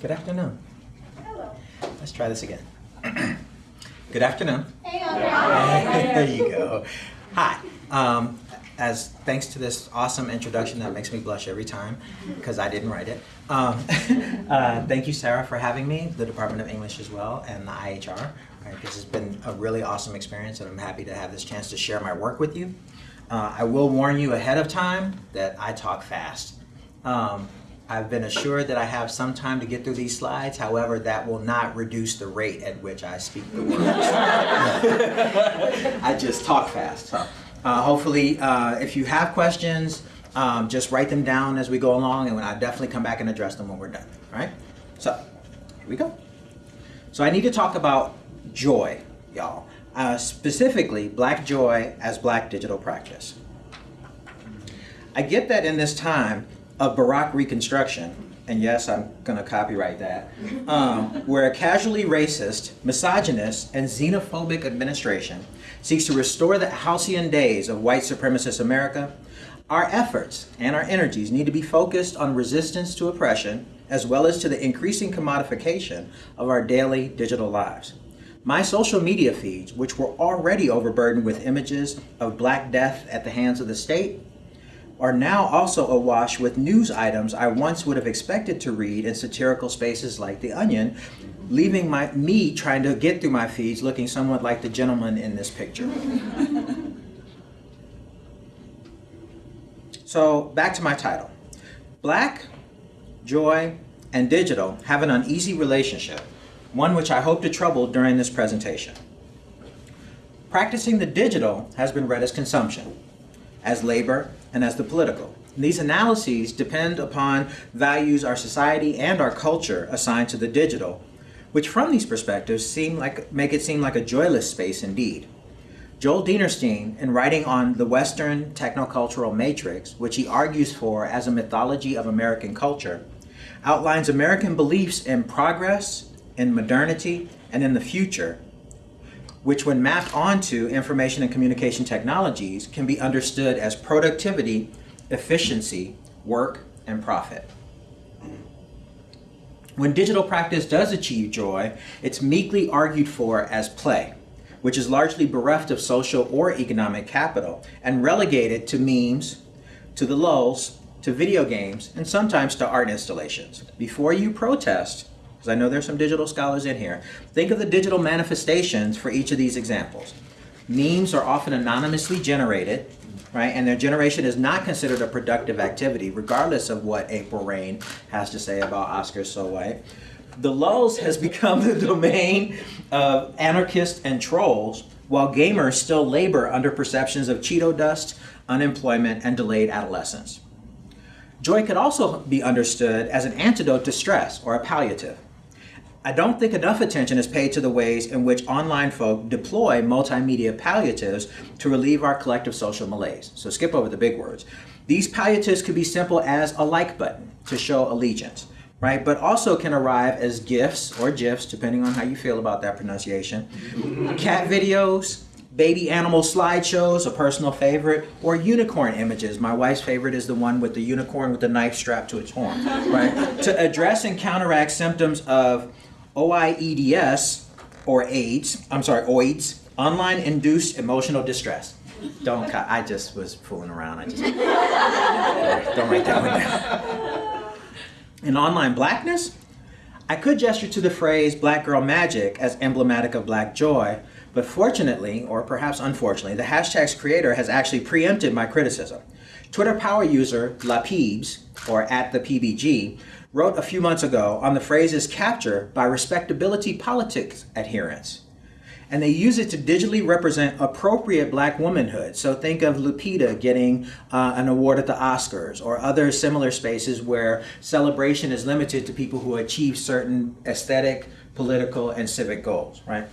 Good afternoon. Hello. Let's try this again. Good afternoon. Hey, Andre. there you go. Hi. Um, as thanks to this awesome introduction that makes me blush every time because I didn't write it. Um, uh, thank you, Sarah, for having me, the Department of English as well, and the IHR. Right, this has been a really awesome experience, and I'm happy to have this chance to share my work with you. Uh, I will warn you ahead of time that I talk fast. Um, I've been assured that I have some time to get through these slides. However, that will not reduce the rate at which I speak the words. I just talk fast. So, uh, hopefully, uh, if you have questions, um, just write them down as we go along, and I'll definitely come back and address them when we're done. All right? So, here we go. So I need to talk about joy, y'all. Uh, specifically, black joy as black digital practice. I get that in this time, of Baroque Reconstruction, and yes, I'm going to copyright that, um, where a casually racist, misogynist, and xenophobic administration seeks to restore the halcyon days of white supremacist America, our efforts and our energies need to be focused on resistance to oppression, as well as to the increasing commodification of our daily digital lives. My social media feeds, which were already overburdened with images of Black death at the hands of the state, are now also awash with news items I once would have expected to read in satirical spaces like The Onion, leaving my, me trying to get through my feeds looking somewhat like the gentleman in this picture. so back to my title. Black, joy, and digital have an uneasy relationship, one which I hope to trouble during this presentation. Practicing the digital has been read as consumption, as labor, and as the political. And these analyses depend upon values our society and our culture assign to the digital, which from these perspectives seem like, make it seem like a joyless space indeed. Joel Dinerstein, in writing on the Western technocultural matrix, which he argues for as a mythology of American culture, outlines American beliefs in progress, in modernity, and in the future which when mapped onto information and communication technologies can be understood as productivity, efficiency, work, and profit. When digital practice does achieve joy, it's meekly argued for as play, which is largely bereft of social or economic capital and relegated to memes, to the lulz, to video games, and sometimes to art installations. Before you protest, because I know there's some digital scholars in here. Think of the digital manifestations for each of these examples. Memes are often anonymously generated, right? And their generation is not considered a productive activity, regardless of what April Reign has to say about Oscar So White. The lulz has become the domain of anarchists and trolls, while gamers still labor under perceptions of Cheeto dust, unemployment, and delayed adolescence. Joy could also be understood as an antidote to stress or a palliative. I don't think enough attention is paid to the ways in which online folk deploy multimedia palliatives to relieve our collective social malaise. So skip over the big words. These palliatives could be simple as a like button to show allegiance, right? But also can arrive as GIFs or GIFs, depending on how you feel about that pronunciation, cat videos, baby animal slideshows, a personal favorite, or unicorn images. My wife's favorite is the one with the unicorn with the knife strapped to its horn, right? to address and counteract symptoms of OIEDS, or AIDS, I'm sorry, OIDS, online induced emotional distress. Don't, I just was fooling around. I just, don't write that one down. In online blackness, I could gesture to the phrase black girl magic as emblematic of black joy, but fortunately, or perhaps unfortunately, the hashtag's creator has actually preempted my criticism. Twitter power user Lapibs, or at the PBG, wrote a few months ago on the phrase's capture by respectability politics adherents. And they use it to digitally represent appropriate black womanhood. So think of Lupita getting uh, an award at the Oscars or other similar spaces where celebration is limited to people who achieve certain aesthetic, political, and civic goals, right?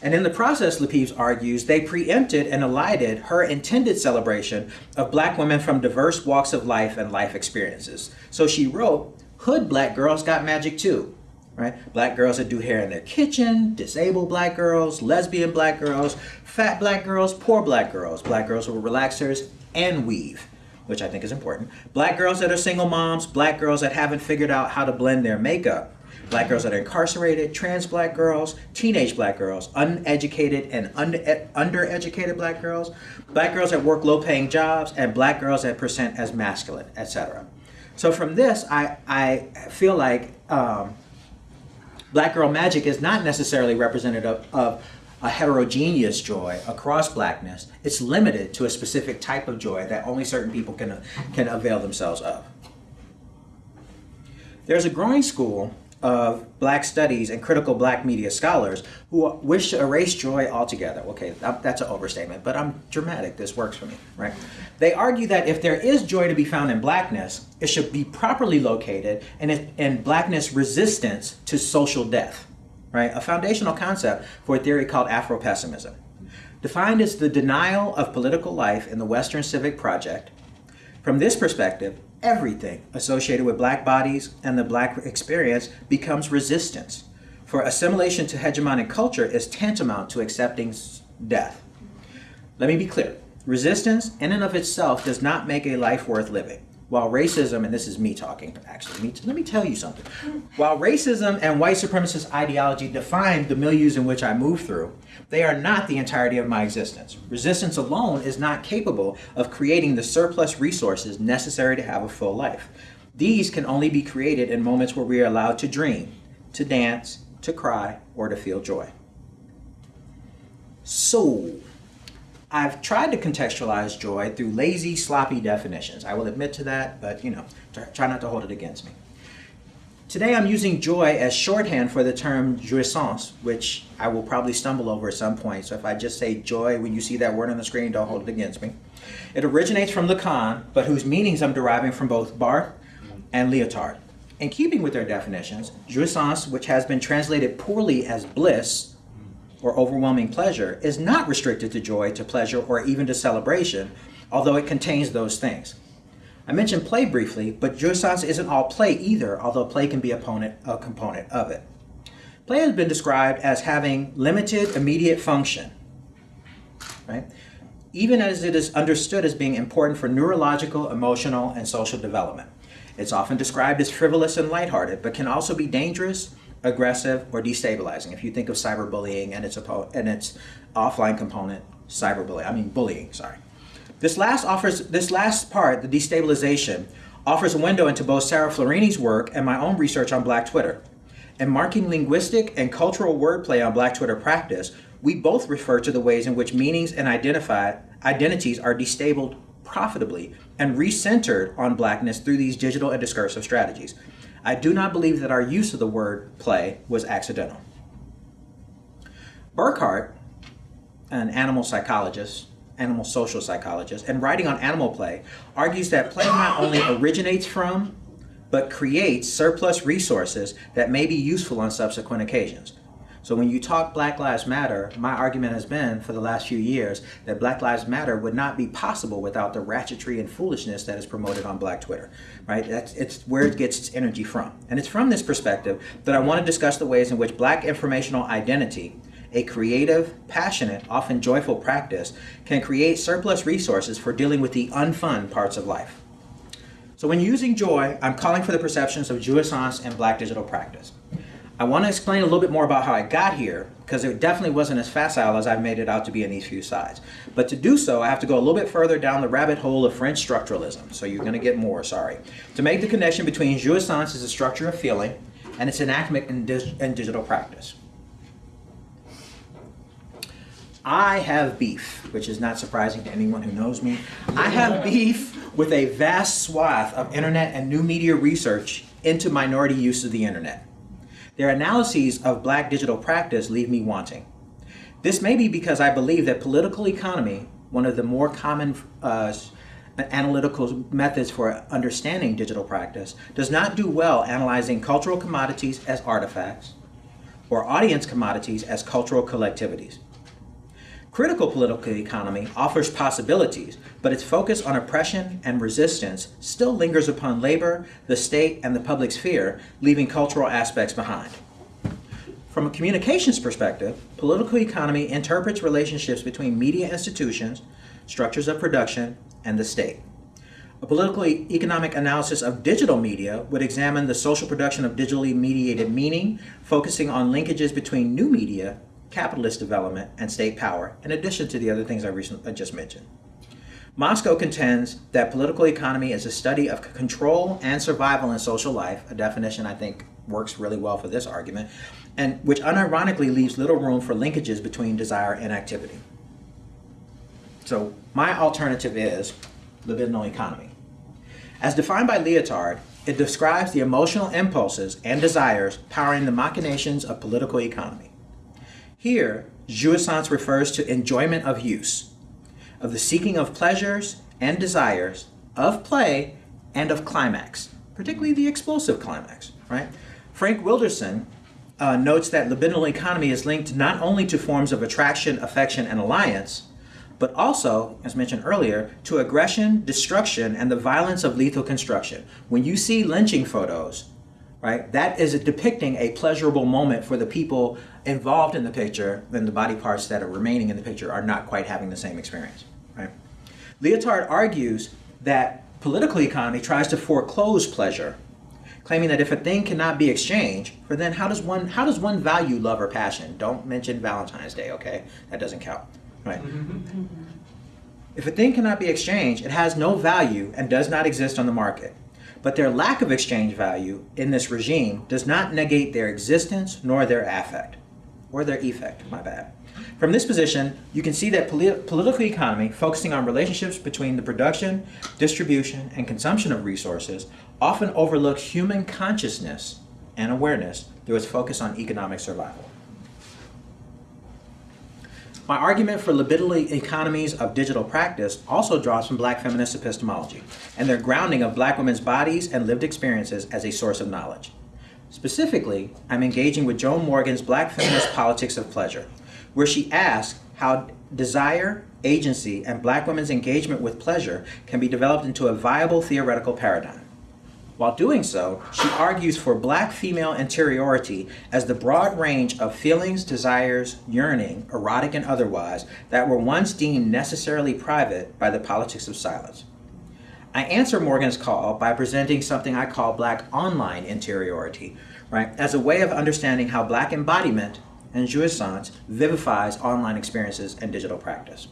And in the process, Lapibs argues, they preempted and elided her intended celebration of black women from diverse walks of life and life experiences. So she wrote, hood black girls got magic too, right? Black girls that do hair in their kitchen, disabled black girls, lesbian black girls, fat black girls, poor black girls, black girls with relaxers and weave, which I think is important. Black girls that are single moms, black girls that haven't figured out how to blend their makeup. black girls that are incarcerated, trans black girls, teenage black girls, uneducated and under, undereducated black girls, black girls that work low paying jobs, and black girls that present as masculine, etc. So from this, I, I feel like um, black girl magic is not necessarily representative of a heterogeneous joy across blackness. It's limited to a specific type of joy that only certain people can, can avail themselves of. There's a growing school of black studies and critical black media scholars who wish to erase joy altogether. Okay, that's an overstatement, but I'm dramatic. This works for me, right? They argue that if there is joy to be found in blackness, it should be properly located in, in blackness resistance to social death, right? A foundational concept for a theory called Afro-pessimism. Defined as the denial of political life in the Western civic project. From this perspective, everything associated with black bodies and the black experience becomes resistance. For assimilation to hegemonic culture is tantamount to accepting death. Let me be clear. Resistance in and of itself does not make a life worth living. While racism, and this is me talking actually, let me tell you something. While racism and white supremacist ideology define the milieus in which I move through, they are not the entirety of my existence. Resistance alone is not capable of creating the surplus resources necessary to have a full life. These can only be created in moments where we are allowed to dream, to dance, to cry, or to feel joy. So, I've tried to contextualize joy through lazy, sloppy definitions. I will admit to that, but you know, try not to hold it against me. Today I'm using joy as shorthand for the term jouissance, which I will probably stumble over at some point. So if I just say joy when you see that word on the screen, don't hold it against me. It originates from Lacan, but whose meanings I'm deriving from both Barthes and Lyotard. In keeping with their definitions, jouissance, which has been translated poorly as bliss, or overwhelming pleasure is not restricted to joy, to pleasure, or even to celebration, although it contains those things. I mentioned play briefly, but jouissance isn't all play either, although play can be a component, a component of it. Play has been described as having limited immediate function, right? Even as it is understood as being important for neurological, emotional, and social development. It's often described as frivolous and lighthearted, but can also be dangerous aggressive, or destabilizing. If you think of cyberbullying and its, and its offline component, cyberbullying, I mean bullying, sorry. This last offers this last part, the destabilization, offers a window into both Sarah Florini's work and my own research on Black Twitter. In marking linguistic and cultural wordplay on Black Twitter practice, we both refer to the ways in which meanings and identified identities are destabled profitably and recentered on blackness through these digital and discursive strategies. I do not believe that our use of the word play was accidental. Burghardt, an animal psychologist, animal social psychologist, and writing on animal play, argues that play not only originates from, but creates surplus resources that may be useful on subsequent occasions. So when you talk Black Lives Matter, my argument has been for the last few years that Black Lives Matter would not be possible without the ratchetry and foolishness that is promoted on Black Twitter, right? That's it's where it gets its energy from. And it's from this perspective that I want to discuss the ways in which Black informational identity a creative, passionate, often joyful practice can create surplus resources for dealing with the unfun parts of life. So when using joy, I'm calling for the perceptions of jouissance and black digital practice. I want to explain a little bit more about how I got here, because it definitely wasn't as facile as I've made it out to be in these few slides. But to do so, I have to go a little bit further down the rabbit hole of French structuralism, so you're going to get more, sorry. To make the connection between jouissance as a structure of feeling and its enactment in, in digital practice. I have beef, which is not surprising to anyone who knows me. I have beef with a vast swath of internet and new media research into minority use of the internet. Their analyses of black digital practice leave me wanting. This may be because I believe that political economy, one of the more common uh, analytical methods for understanding digital practice, does not do well analyzing cultural commodities as artifacts or audience commodities as cultural collectivities. Critical political economy offers possibilities, but its focus on oppression and resistance still lingers upon labor, the state, and the public sphere, leaving cultural aspects behind. From a communications perspective, political economy interprets relationships between media institutions, structures of production, and the state. A political economic analysis of digital media would examine the social production of digitally mediated meaning, focusing on linkages between new media, capitalist development, and state power, in addition to the other things I, recently, I just mentioned. Mosco contends that political economy is a study of control and survival in social life, a definition I think works really well for this argument, and which unironically leaves little room for linkages between desire and activity. So my alternative is libidinal economy. As defined by Lyotard, it describes the emotional impulses and desires powering the machinations of political economy. Here, jouissance refers to enjoyment of use, of the seeking of pleasures and desires, of play, and of climax, particularly the explosive climax, right? Frank Wilderson uh, notes that libidinal economy is linked not only to forms of attraction, affection, and alliance, but also, as mentioned earlier, to aggression, destruction, and the violence of lethal construction. When you see lynching photos, right, that is depicting a pleasurable moment for the people involved in the picture, then the body parts that are remaining in the picture are not quite having the same experience, right? Lyotard argues that political economy tries to foreclose pleasure, claiming that if a thing cannot be exchanged, for then how does one how does one value love or passion? Don't mention Valentine's Day, okay? That doesn't count. Right. Mm-hmm. If a thing cannot be exchanged, it has no value and does not exist on the market. But their lack of exchange value in this regime does not negate their existence nor their affect, or their effect, my bad. From this position, you can see that polit- political economy, focusing on relationships between the production, distribution, and consumption of resources, often overlooks human consciousness and awareness through its focus on economic survival. My argument for libidinal economies of digital practice also draws from black feminist epistemology and their grounding of black women's bodies and lived experiences as a source of knowledge. Specifically, I'm engaging with Joan Morgan's Black Feminist Politics of Pleasure, where she asks how desire, agency, and black women's engagement with pleasure can be developed into a viable theoretical paradigm. While doing so, she argues for black female interiority as the broad range of feelings, desires, yearning, erotic and otherwise, that were once deemed necessarily private by the politics of silence. I answer Morgan's call by presenting something I call black online interiority, right, as a way of understanding how black embodiment and jouissance vivifies online experiences and digital practice.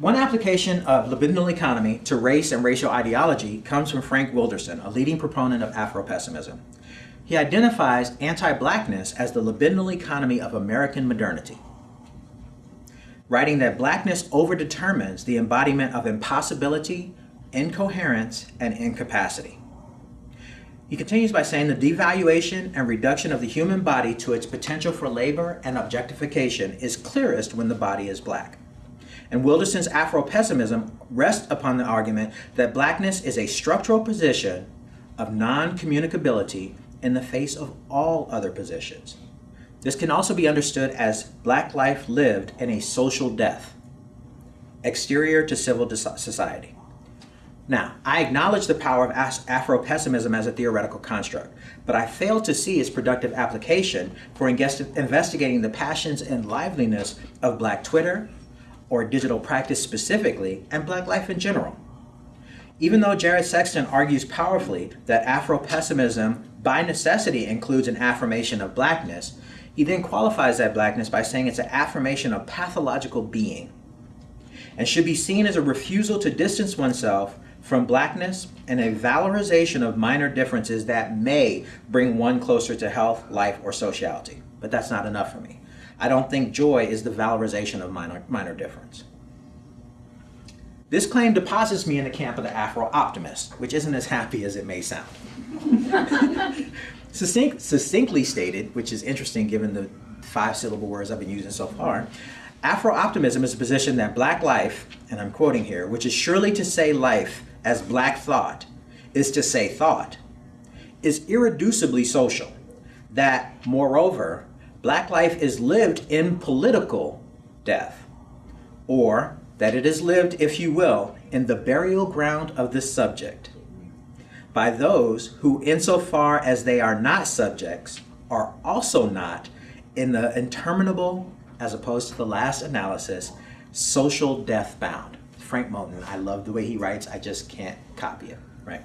One application of libidinal economy to race and racial ideology comes from Frank Wilderson, a leading proponent of Afro-pessimism. He identifies anti-blackness as the libidinal economy of American modernity, writing that blackness overdetermines the embodiment of impossibility, incoherence, and incapacity. He continues by saying the devaluation and reduction of the human body to its potential for labor and objectification is clearest when the body is black. And Wilderson's Afro-pessimism rests upon the argument that blackness is a structural position of non-communicability in the face of all other positions. This can also be understood as black life lived in a social death, exterior to civil society. Now, I acknowledge the power of Afro-pessimism as a theoretical construct, but I fail to see its productive application for investigating the passions and liveliness of black Twitter, or digital practice specifically, and black life in general. Even though Jared Sexton argues powerfully that Afro-pessimism by necessity includes an affirmation of blackness, he then qualifies that blackness by saying it's an affirmation of pathological being and should be seen as a refusal to distance oneself from blackness and a valorization of minor differences that may bring one closer to health, life, or sociality. But that's not enough for me. I don't think joy is the valorization of minor, minor difference. This claim deposits me in the camp of the Afro-optimist, which isn't as happy as it may sound. Succinct, succinctly stated, which is interesting given the five syllable words I've been using so far, Afro-optimism is a position that black life, and I'm quoting here, which is surely to say life as black thought, is to say thought, is irreducibly social. That, moreover, black life is lived in political death, or that it is lived, if you will, in the burial ground of the subject, by those who, insofar as they are not subjects, are also not in the interminable, as opposed to the last analysis, social death bound. Frank Moten, I love the way he writes, I just can't copy it, right?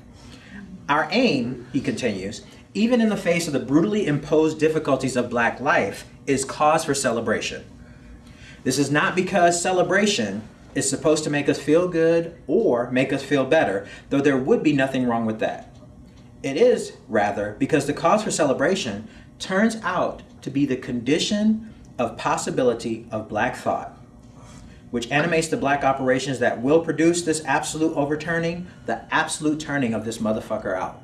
Our aim, he continues, even in the face of the brutally imposed difficulties of black life, is cause for celebration. This is not because celebration is supposed to make us feel good or make us feel better, though there would be nothing wrong with that. It is, rather, because the cause for celebration turns out to be the condition of possibility of black thought, which animates the black operations that will produce this absolute overturning, the absolute turning of this motherfucker out.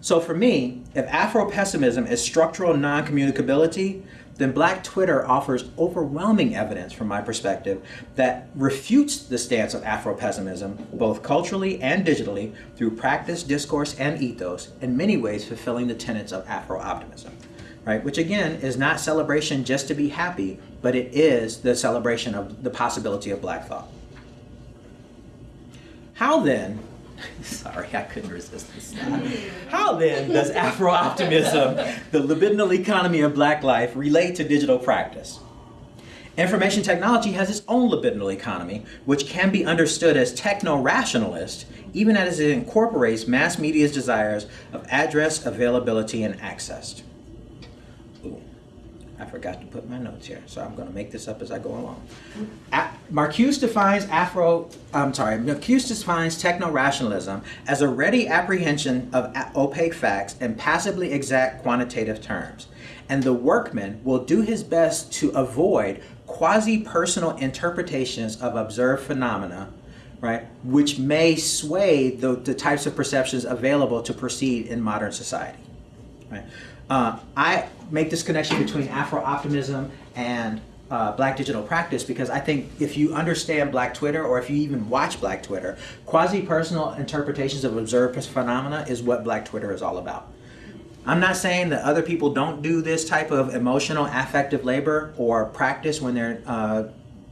So for me, if Afro-pessimism is structural non-communicability, then Black Twitter offers overwhelming evidence from my perspective that refutes the stance of Afro-pessimism, both culturally and digitally, through practice, discourse, and ethos, in many ways fulfilling the tenets of Afro-optimism. Right? Which again is not celebration just to be happy, but it is the celebration of the possibility of black thought. How then Sorry, I couldn't resist this. How then does Afro optimism, the libidinal economy of black life, relate to digital practice? Information technology has its own libidinal economy, which can be understood as techno rationalist, even as it incorporates mass media's desires of address, availability, and access. I forgot to put my notes here, so I'm going to make this up as I go along. Marcuse defines Afro, I'm sorry, Marcuse defines techno-rationalism as a ready apprehension of opaque facts and passively exact quantitative terms. And the workman will do his best to avoid quasi-personal interpretations of observed phenomena, right, which may sway the, the types of perceptions available to proceed in modern society. Right? Uh, I make this connection between Afro-optimism and uh, Black digital practice because I think if you understand Black Twitter or if you even watch Black Twitter, quasi-personal interpretations of observed phenomena is what Black Twitter is all about. I'm not saying that other people don't do this type of emotional affective labor or practice when they're uh,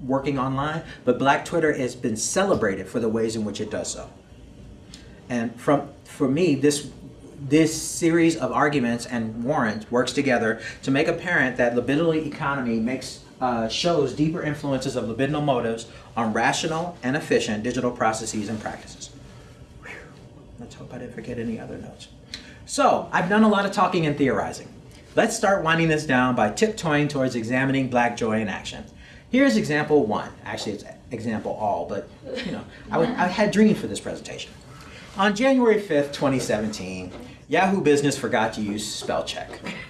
working online, but Black Twitter has been celebrated for the ways in which it does so. And from for me, this this series of arguments and warrants works together to make apparent that libidinal economy makes uh, shows deeper influences of libidinal motives on rational and efficient digital processes and practices. Whew. Let's hope I didn't forget any other notes. So, I've done a lot of talking and theorizing. Let's start winding this down by tiptoeing towards examining black joy in action. Here's example one. Actually, it's example all, but you know, I, would, I had dreams for this presentation. On January 5th, 2017, Yahoo Business forgot to use spell check.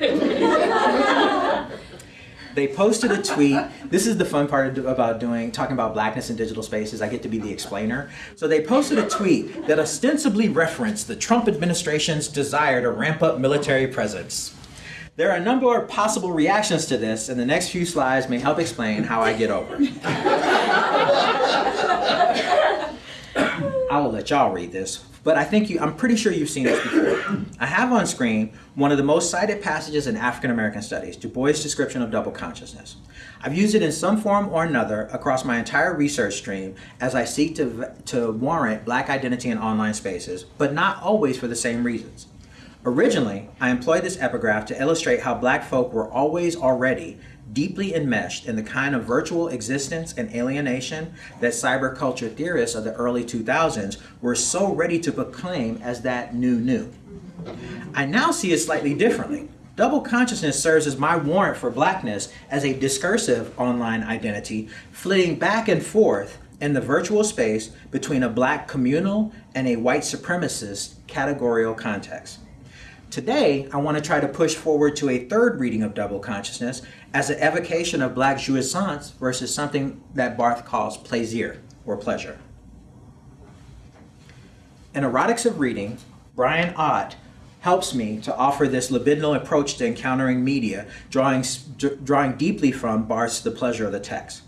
they posted a tweet. This is the fun part about doing talking about blackness in digital spaces. I get to be the explainer. So they posted a tweet that ostensibly referenced the Trump administration's desire to ramp up military presence. There are a number of possible reactions to this, and the next few slides may help explain how I get over it. I will let y'all read this but I think you, I'm pretty sure you've seen this before. I have on screen one of the most cited passages in African American studies, Du Bois' description of double consciousness. I've used it in some form or another across my entire research stream as I seek to, to warrant black identity in online spaces, but not always for the same reasons. Originally, I employed this epigraph to illustrate how black folk were always already deeply enmeshed in the kind of virtual existence and alienation that cyberculture theorists of the early 2000s were so ready to proclaim as that new new. I now see it slightly differently. Double consciousness serves as my warrant for blackness as a discursive online identity, flitting back and forth in the virtual space between a black communal and a white supremacist categorical context. Today, I want to try to push forward to a third reading of double consciousness as an evocation of black jouissance versus something that Barthes calls plaisir, or pleasure. In Erotics of Reading, Brian Ott helps me to offer this libidinal approach to encountering media, drawing, drawing deeply from Barthes's The Pleasure of the Text.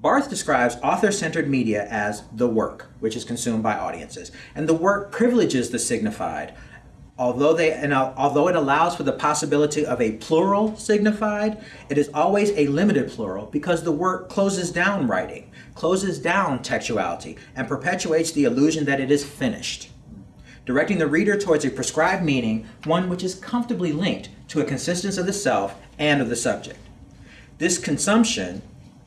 Barthes describes author-centered media as the work, which is consumed by audiences, and the work privileges the signified, although they and although it allows for the possibility of a plural signified, it is always a limited plural because the work closes down writing, closes down textuality, and perpetuates the illusion that it is finished, directing the reader towards a prescribed meaning, one which is comfortably linked to a consistence of the self and of the subject. This consumption,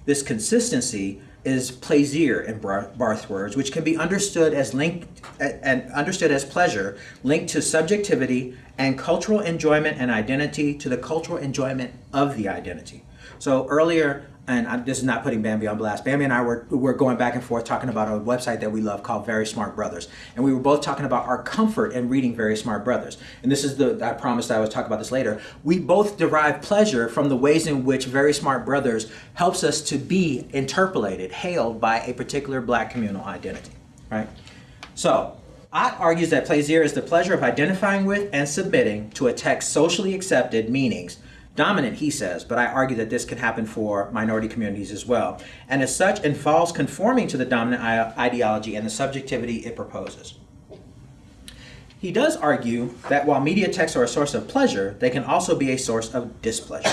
this consistency, is plaisir in Barthes's words, which can be understood as linked and understood as pleasure, linked to subjectivity and cultural enjoyment and identity to the cultural enjoyment of the identity. So earlier, and I'm, this is not putting Bambi on blast. Bambi and I were, were going back and forth talking about a website that we love called Very Smart Brothas, and we were both talking about our comfort in reading Very Smart Brothas. And this is the I promised I would talk about this later. We both derive pleasure from the ways in which Very Smart Brothas helps us to be interpellated, hailed by a particular Black communal identity. Right. So Ott argues that plaisir is the pleasure of identifying with and submitting to a text socially accepted meanings dominant, he says, but I argue that this can happen for minority communities as well, and as such involves conforming to the dominant ideology and the subjectivity it proposes. He does argue that while media texts are a source of pleasure, they can also be a source of displeasure.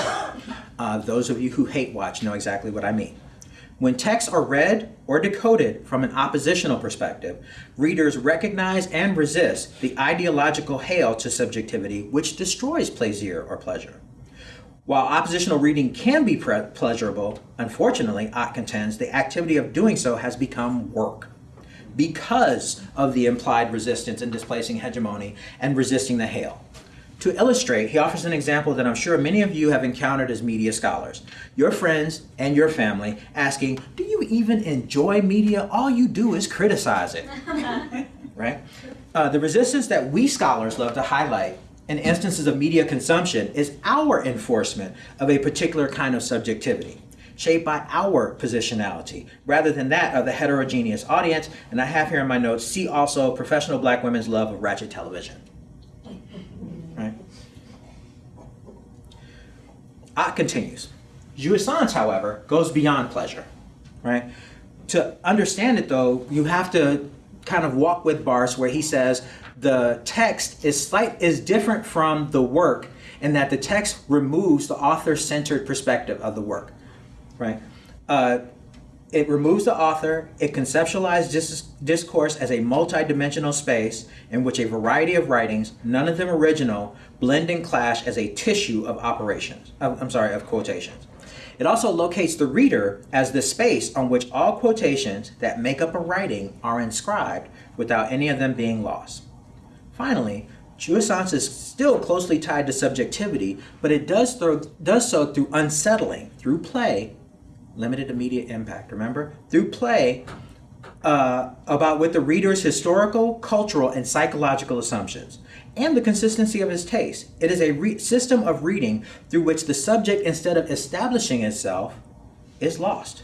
Uh, those of you who hate watch know exactly what I mean. When texts are read or decoded from an oppositional perspective, readers recognize and resist the ideological hail to subjectivity which destroys plaisir or pleasure. While oppositional reading can be pre- pleasurable, unfortunately, Ott contends the activity of doing so has become work because of the implied resistance in displacing hegemony and resisting the hail. To illustrate, he offers an example that I'm sure many of you have encountered as media scholars. Your friends and your family asking, Do you even enjoy media? All you do is criticize it. right? Uh, the resistance that we scholars love to highlight and instances of media consumption is our enforcement of a particular kind of subjectivity shaped by our positionality rather than that of the heterogeneous audience. And I have here in my notes, see also professional black women's love of ratchet television. Right? Ott continues. Jouissance, however, goes beyond pleasure. Right? To understand it though, you have to kind of walk with Barthes where he says the text is slight is different from the work in that the text removes the author-centered perspective of the work, right? Uh, it removes the author. It conceptualizes dis- discourse as a multi-dimensional space in which a variety of writings, none of them original, blend and clash as a tissue of operations. I'm sorry, of quotations. It also locates the reader as the space on which all quotations that make up a writing are inscribed without any of them being lost. Finally, jouissance is still closely tied to subjectivity, but it does, throw, does so through unsettling, through play, limited immediate impact, remember? Through play uh, about with the reader's historical, cultural, and psychological assumptions, and the consistency of his taste. It is a system of reading through which the subject, instead of establishing itself, is lost.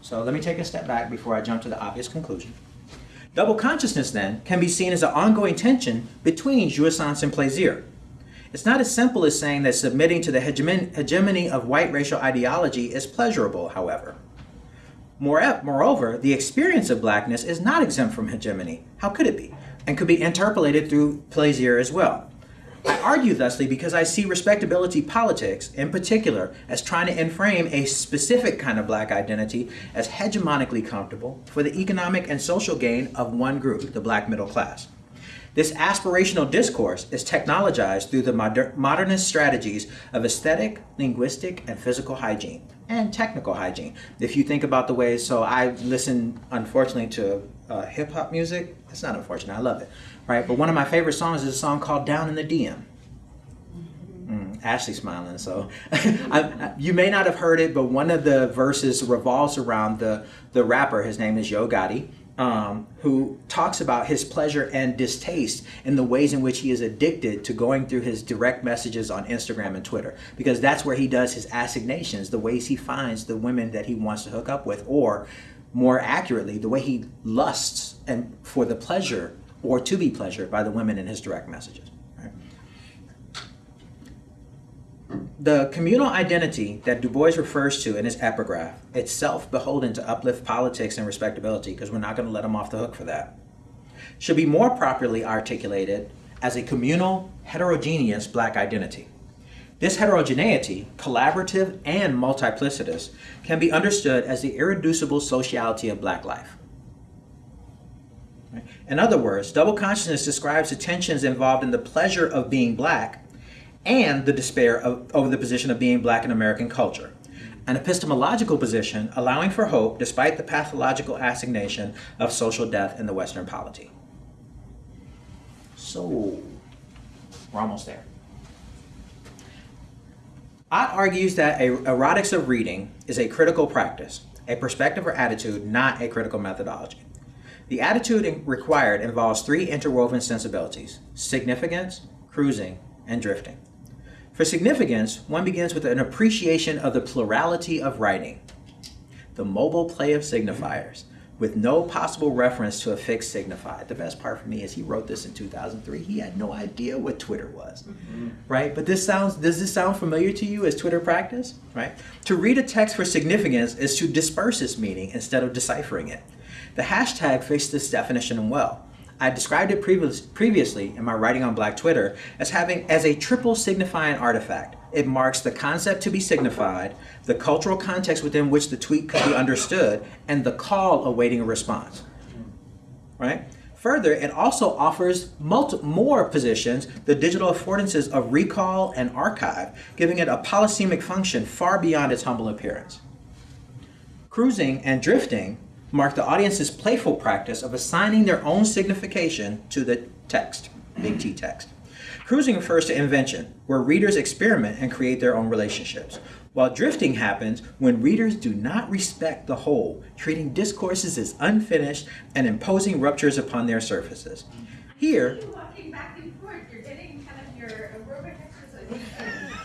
So let me take a step back before I jump to the obvious conclusion. Double consciousness, then, can be seen as an ongoing tension between jouissance and plaisir. It's not as simple as saying that submitting to the hegemony of white racial ideology is pleasurable, however. Moreover, the experience of blackness is not exempt from hegemony. How could it be? And could be interpellated through plaisir as well. I argue thusly because I see respectability politics, in particular, as trying to enframe a specific kind of black identity as hegemonically comfortable for the economic and social gain of one group, the black middle class. This aspirational discourse is technologized through the moder- modernist strategies of aesthetic, linguistic, and physical hygiene, and technical hygiene. If you think about the ways, so I listen, unfortunately, to uh, hip hop music. It's not unfortunate, I love it right? But one of my favorite songs is a song called Down in the DM. Mm, Ashley's smiling, so I, you may not have heard it, but one of the verses revolves around the, the rapper. His name is Yo Gotti, um, who talks about his pleasure and distaste in the ways in which he is addicted to going through his direct messages on Instagram and Twitter, because that's where he does his assignations, the ways he finds the women that he wants to hook up with, or more accurately, the way he lusts and for the pleasure or to be pleasured by the women in his direct messages. The communal identity that Du Bois refers to in his epigraph, itself beholden to uplift politics and respectability, because we're not going to let him off the hook for that, should be more properly articulated as a communal, heterogeneous black identity. This heterogeneity, collaborative and multiplicitous, can be understood as the irreducible sociality of black life. In other words, double consciousness describes the tensions involved in the pleasure of being black and the despair of, over the position of being black in American culture. An epistemological position allowing for hope despite the pathological assignation of social death in the Western polity. So, we're almost there. Ott argues that a erotics of reading is a critical practice, a perspective or attitude, not a critical methodology. The attitude required involves three interwoven sensibilities significance, cruising, and drifting. For significance, one begins with an appreciation of the plurality of writing, the mobile play of signifiers, with no possible reference to a fixed signified. The best part for me is he wrote this in 2003. He had no idea what Twitter was, mm-hmm. right? But this sounds, does this sound familiar to you as Twitter practice, right? To read a text for significance is to disperse its meaning instead of deciphering it. The hashtag fits this definition well. I described it previous, previously in my writing on Black Twitter as having as a triple signifying artifact. It marks the concept to be signified, the cultural context within which the tweet could be understood, and the call awaiting a response. Right? Further, it also offers more positions, the digital affordances of recall and archive, giving it a polysemic function far beyond its humble appearance. Cruising and drifting mark the audience's playful practice of assigning their own signification to the text, big T text. Cruising refers to invention, where readers experiment and create their own relationships, while drifting happens when readers do not respect the whole, treating discourses as unfinished and imposing ruptures upon their surfaces. Here,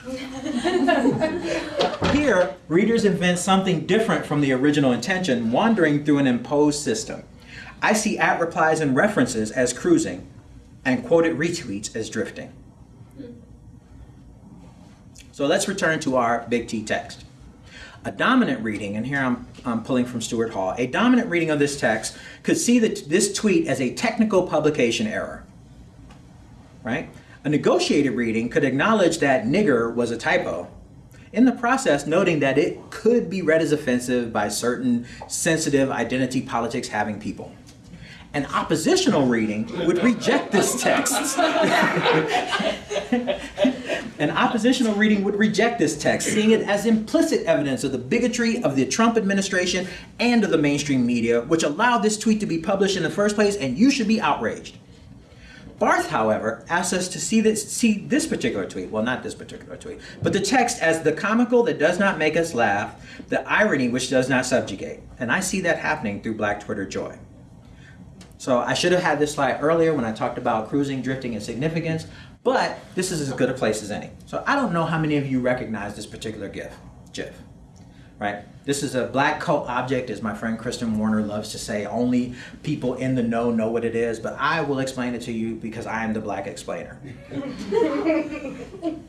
Here, readers invent something different from the original intention, wandering through an imposed system. I see at replies and references as cruising, and quoted retweets as drifting. So let's return to our big T text. A dominant reading, and here I'm, I'm pulling from Stuart Hall, a dominant reading of this text could see that this tweet as a technical publication error. Right? A negotiated reading could acknowledge that nigger was a typo, in the process noting that it could be read as offensive by certain sensitive identity politics having people. An oppositional reading would reject this text. An oppositional reading would reject this text, seeing it as implicit evidence of the bigotry of the Trump administration and of the mainstream media, which allowed this tweet to be published in the first place, and you should be outraged. Barthes, however, asks us to see this, see this particular tweet, well, not this particular tweet, but the text as the comical that does not make us laugh, the irony which does not subjugate. And I see that happening through Black Twitter joy. So I should have had this slide earlier when I talked about cruising, drifting, and significance, but this is as good a place as any. So I don't know how many of you recognize this particular GIF, GIF right? This is a black cult object, as my friend Kristen Warner loves to say. Only people in the know know what it is, but I will explain it to you because I am the black explainer.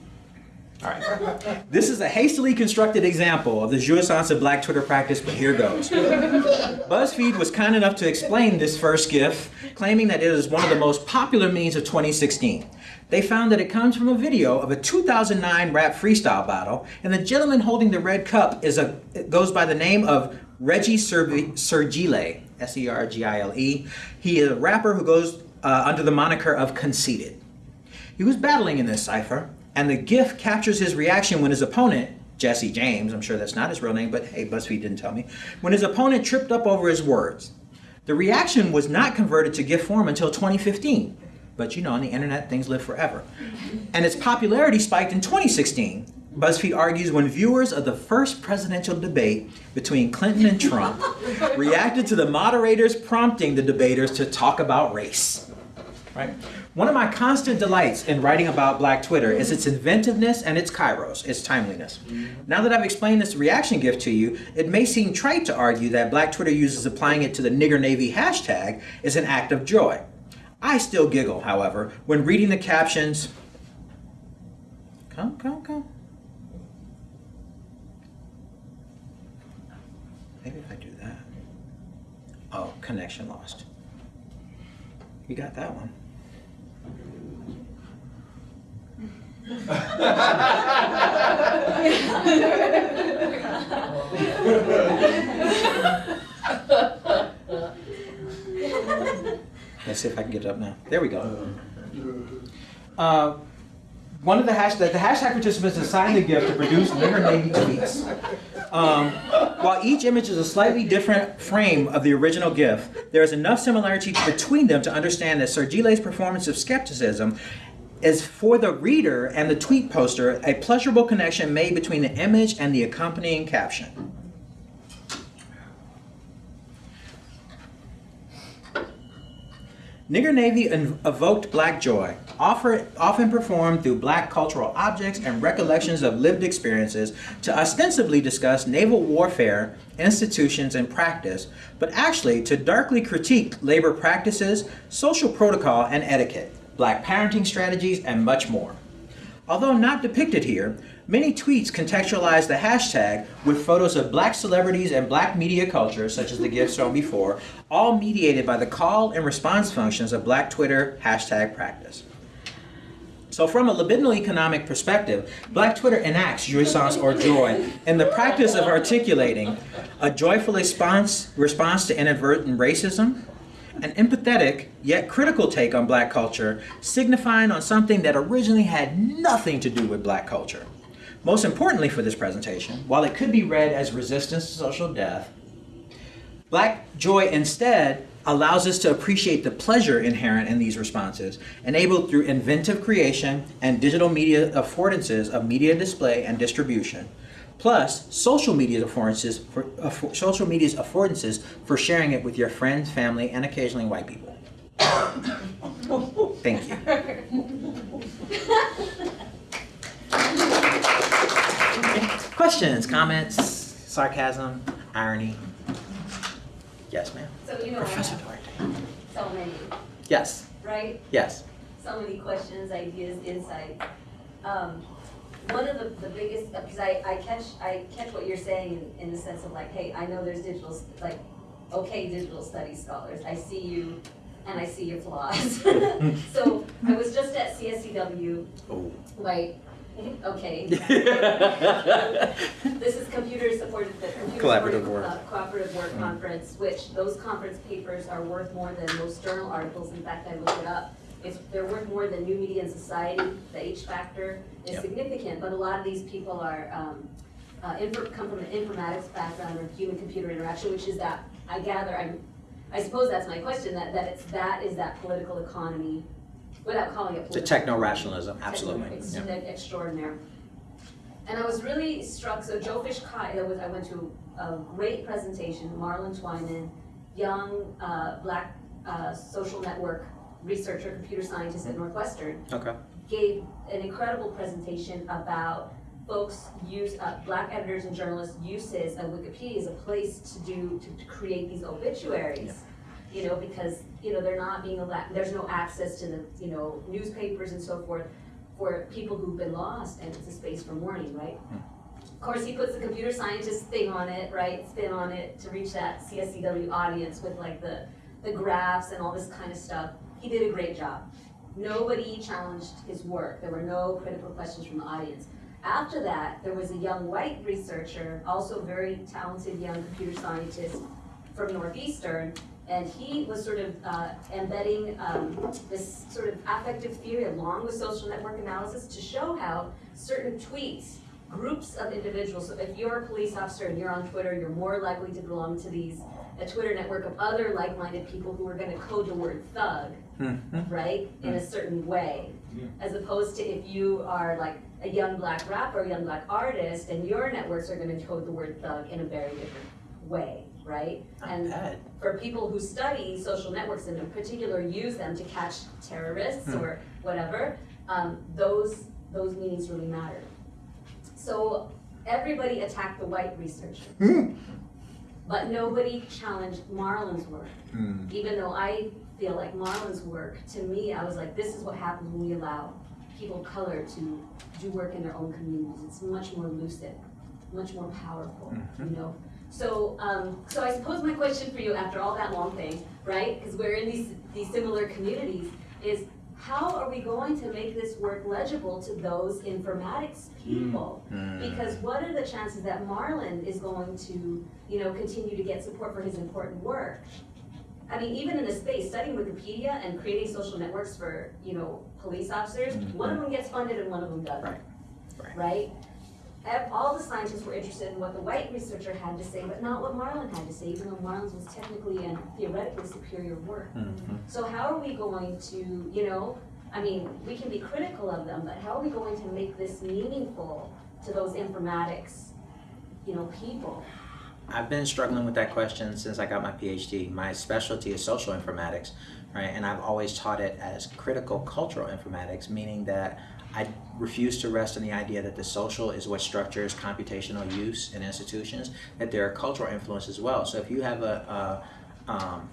All right. This is a hastily constructed example of the jouissance of black Twitter practice, but here goes. BuzzFeed was kind enough to explain this first GIF, claiming that it is one of the most popular memes of 2016. They found that it comes from a video of a 2009 rap freestyle battle, and the gentleman holding the red cup is a goes by the name of Reggie Sergile, S-E-R-G-I-L-E. He is a rapper who goes uh, under the moniker of Conceited. He was battling in this cipher, and the GIF captures his reaction when his opponent, Jesse James, I'm sure that's not his real name, but hey, BuzzFeed didn't tell me, when his opponent tripped up over his words. The reaction was not converted to GIF form until 2015. But you know, on the internet, things live forever. And its popularity spiked in 2016. BuzzFeed argues when viewers of the first presidential debate between Clinton and Trump reacted to the moderators prompting the debaters to talk about race. Right? One of my constant delights in writing about Black Twitter is its inventiveness and its kairos, its timeliness. Now that I've explained this reaction gift to you, it may seem trite to argue that Black Twitter users applying it to the nigger navy hashtag is an act of joy. I still giggle, however, when reading the captions. Come, come, come. Maybe if I do that. Oh, connection lost. You got that one. Let's see if I can get it up now. There we go. Uh, one of the hashtag, the hashtag participants assigned the gift to produce Nigger Navy tweets. Um, while each image is a slightly different frame of the original GIF, there is enough similarity between them to understand that Sergile's performance of skepticism is for the reader and the tweet poster a pleasurable connection made between the image and the accompanying caption. Nigger Navy evoked black joy, often performed through black cultural objects and recollections of lived experiences to ostensibly discuss naval warfare, institutions, and practice, but actually to darkly critique labor practices, social protocol, and etiquette, black parenting strategies, and much more. Although not depicted here, many tweets contextualize the hashtag with photos of black celebrities and black media culture, such as the gift shown before, all mediated by the call and response functions of black Twitter hashtag practice. So from a libidinal economic perspective, Black Twitter enacts jouissance or joy in the practice of articulating a joyful response, response to inadvertent racism, an empathetic yet critical take on black culture, signifying on something that originally had nothing to do with black culture. Most importantly for this presentation, while it could be read as resistance to social death, Black joy instead allows us to appreciate the pleasure inherent in these responses, enabled through inventive creation and digital media affordances of media display and distribution, plus social media affordances for, social media's affordances for sharing it with your friends, family, and occasionally white people. Thank you. Questions, comments, sarcasm, irony? Yes, ma'am. So you know, Professor Duarte. so many, Yes, right? yes. So many questions, ideas, insight. Um, one of the, the biggest, because I, I catch, I catch what you're saying in, in the sense of like, hey, I know there's digital, like, okay, digital studies scholars, I see you and I see your flaws. So I was just at CSCW, Oh. like, okay, This is computer supported, the computer Collaborative supported, work. uh, cooperative work Mm. conference, which those conference papers are worth more than most journal articles. In fact, I looked it up. It's, they're worth more than New Media and Society. The H factor is Yep. significant, but a lot of these people are, um, uh, infor- come from an informatics background or human-computer interaction, which is that, I gather, I'm, I suppose that's my question, that, that it's, that is that political economy, without calling it The political. techno-rationalism, absolutely. Ex- yeah. Extraordinaire. And I was really struck, so Joe Fish Kai, I was, I went to a great presentation, Marlon Twyman, young, uh, black, uh, social network researcher, computer scientist at Northwestern, Okay. gave an incredible presentation about folks use, uh, black editors and journalists' uses of Wikipedia as a place to do, to, to create these obituaries. You know, because, you know, they're not being allowed, there's no access to the, you know, newspapers and so forth for people who've been lost, and it's a space for mourning, right? Hmm. Of course, he puts the computer scientist thing on it, right, spin on it to reach that CSCW audience with like the, the graphs and all this kind of stuff. He did a great job. Nobody challenged his work. There were no critical questions from the audience. After that, there was a young white researcher, also very talented young computer scientist from Northeastern, and he was sort of uh, embedding um, this sort of affective theory along with social network analysis to show how certain tweets, groups of individuals, so if you're a police officer and you're on Twitter, you're more likely to belong to these, a Twitter network of other like-minded people who are gonna code the word thug, Mhm. right, in a certain way. As opposed to if you are like a young black rapper, a young black artist, and your networks are gonna code the word thug in a very different way, right? Not And bad. for people who study social networks and in particular use them to catch terrorists Hmm. or whatever, um, those, those meanings really matter. So everybody attacked the white researcher, Hmm. but nobody challenged Marlon's work. Hmm. Even though I feel like Marlon's work, to me, I was like, this is what happens when we allow people of color to do work in their own communities. It's much more lucid, much more powerful, you know? So, um, so I suppose my question for you after all that long thing, right? Because we're in these, these similar communities, is how are we going to make this work legible to those informatics people? Mm. Because what are the chances that Marlon is going to, you know, continue to get support for his important work? I mean, even in the space, studying Wikipedia and creating social networks for, you know, police officers, Mhm. one of them gets funded and one of them doesn't. Right, right. Right? Ev- All the scientists were interested in what the white researcher had to say, but not what Marlon had to say, even though Marlon's was technically and theoretically superior work. Mhm. So how are we going to, you know, I mean, we can be critical of them, but how are we going to make this meaningful to those informatics, you know, people? I've been struggling with that question since I got my PhD. My specialty is social informatics, right? And I've always taught it as critical cultural informatics, meaning that I refuse to rest on the idea that the social is what structures computational use in institutions, that there are cultural influences as well. So if you have a, a, um,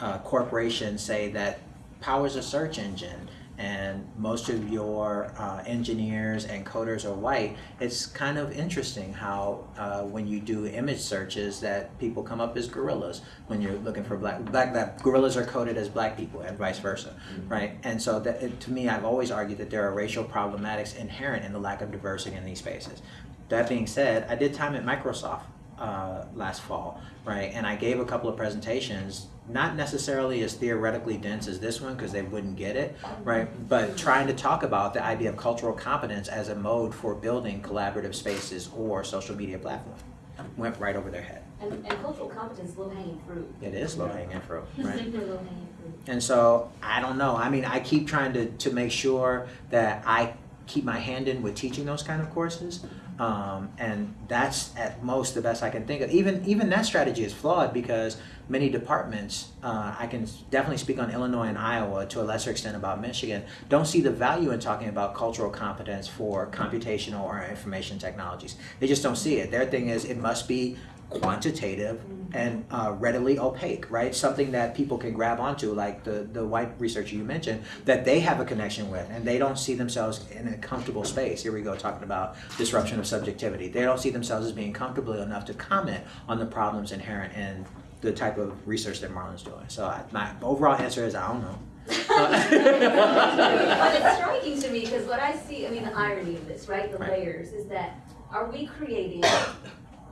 a corporation say that powers a search engine and most of your uh, engineers and coders are white, it's kind of interesting how uh, when you do image searches that people come up as gorillas when you're looking for black, black that gorillas are coded as black people and vice versa, right? And so that, it, to me, I've always argued that there are racial problematics inherent in the lack of diversity in these spaces. That being said, I did time at Microsoft uh, last fall, right? And I gave a couple of presentations, not necessarily as theoretically dense as this one because they wouldn't get it, right? But trying to talk about the idea of cultural competence as a mode for building collaborative spaces or social media platforms went right over their head. And, and cultural competence, low hanging fruit. It is low hanging fruit, right? super low hanging fruit. And so I don't know. I mean, I keep trying to, to make sure that I keep my hand in with teaching those kind of courses. Um, and that's at most the best I can think of. Even even that strategy is flawed because many departments, uh, I can definitely speak on Illinois and Iowa to a lesser extent about Michigan, don't see the value in talking about cultural competence for computational or information technologies. They just don't see it. Their thing is it must be quantitative and uh, readily opaque, right? Something that people can grab onto, like the, the white researcher you mentioned, that they have a connection with, and they don't see themselves in a comfortable space. Here we go, talking about disruption of subjectivity. They don't see themselves as being comfortable enough to comment on the problems inherent in the type of research that Marlon's doing. So I, my overall answer is I don't know. But it's striking to me, because what I see, I mean, the irony of this, right, the Right. layers, is that, are we creating,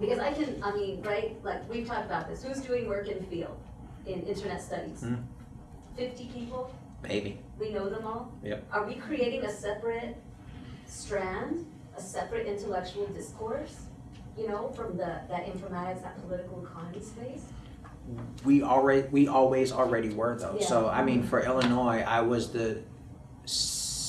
because I can, I mean, right, like, we've talked about this, who's doing work in field, in internet studies? Hmm. Fifty people, Maybe. we know them all? Yep. Are we creating a separate strand, a separate intellectual discourse, you know, from the, that informatics, that political economy space? We already we always already were though. So I mean, for Illinois, I was the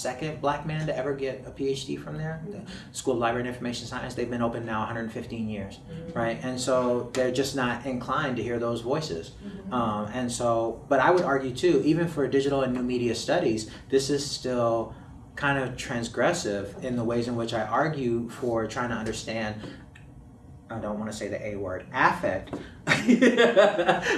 second black man to ever get a PhD from there. The mm-hmm. School of Library and Information Science. They've been open now 115 years, mm-hmm. right? And so they're just not inclined to hear those voices. Mm-hmm. Um, and so, but I would argue too, even for digital and new media studies, this is still kind of transgressive in the ways in which I argue for trying to understand I don't want to say the A word, affect,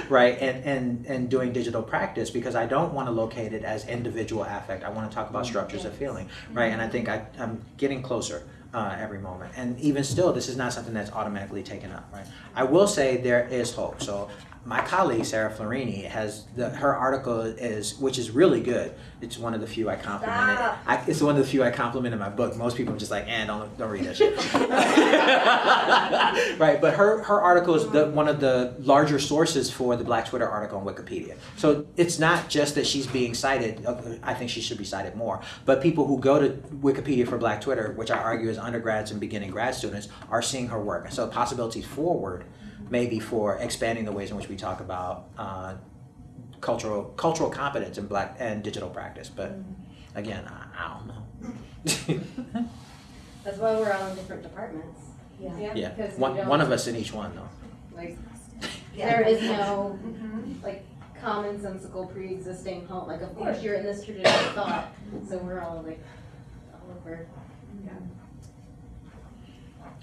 right? And, and, and doing digital practice because I don't want to locate it as individual affect. I want to talk about structures of feeling, right? And I think I, I'm getting closer uh, every moment. And even still, this is not something that's automatically taken up, right? I will say there is hope. So my colleague Sarah Florini has the, her article is which is really good. It's one of the few I complimented. I, it's one of the few I compliment in my book. Most people are just like, eh, don't don't read that shit. right, but her her article is the one of the larger sources for the Black Twitter article on Wikipedia. So it's not just that she's being cited. uh, I think she should be cited more. But people who go to Wikipedia for Black Twitter, which I argue is undergrads and beginning grad students, are seeing her work. And so possibilities forward, maybe for expanding the ways in which we talk about. Uh, cultural cultural competence in black and digital practice but again i, I don't know That's why we're all in different departments. Yeah. yeah Because we one, one of us in each one though Like, Yeah. there is no, like, commonsensical pre-existing home, like, of course, you're in this tradition of thought, so we're all like, all over.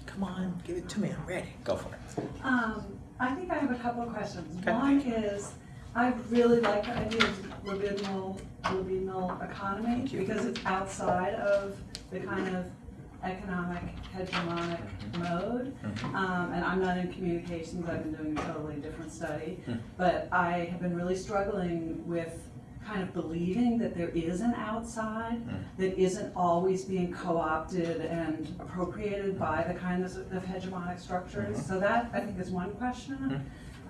Come on give it to me i'm ready go for it Um, I think I have a couple of questions. Okay. One is, I really like the idea of libidinal, libidinal economy because it's outside of the kind of economic hegemonic mode. Mhm. Um, and I'm not in communications, I've been doing a totally different study. Hmm. But I have been really struggling with kind of believing that there is an outside Hmm. that isn't always being co-opted and appropriated by the kinds of of hegemonic structures. Mhm. So that, I think, is one question Mhm.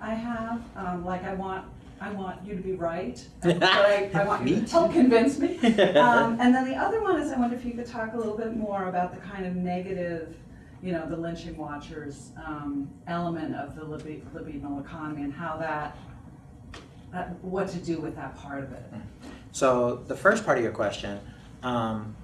I have. Um, like, I want I want you to be right, but I, I want you Me to help convince me. Um, and then the other one is I wonder if you could talk a little bit more about the kind of negative, you know, the lynching watchers um, element of the libi- libidinal economy and how that, that, what to do with that part of it. So the first part of your question, um,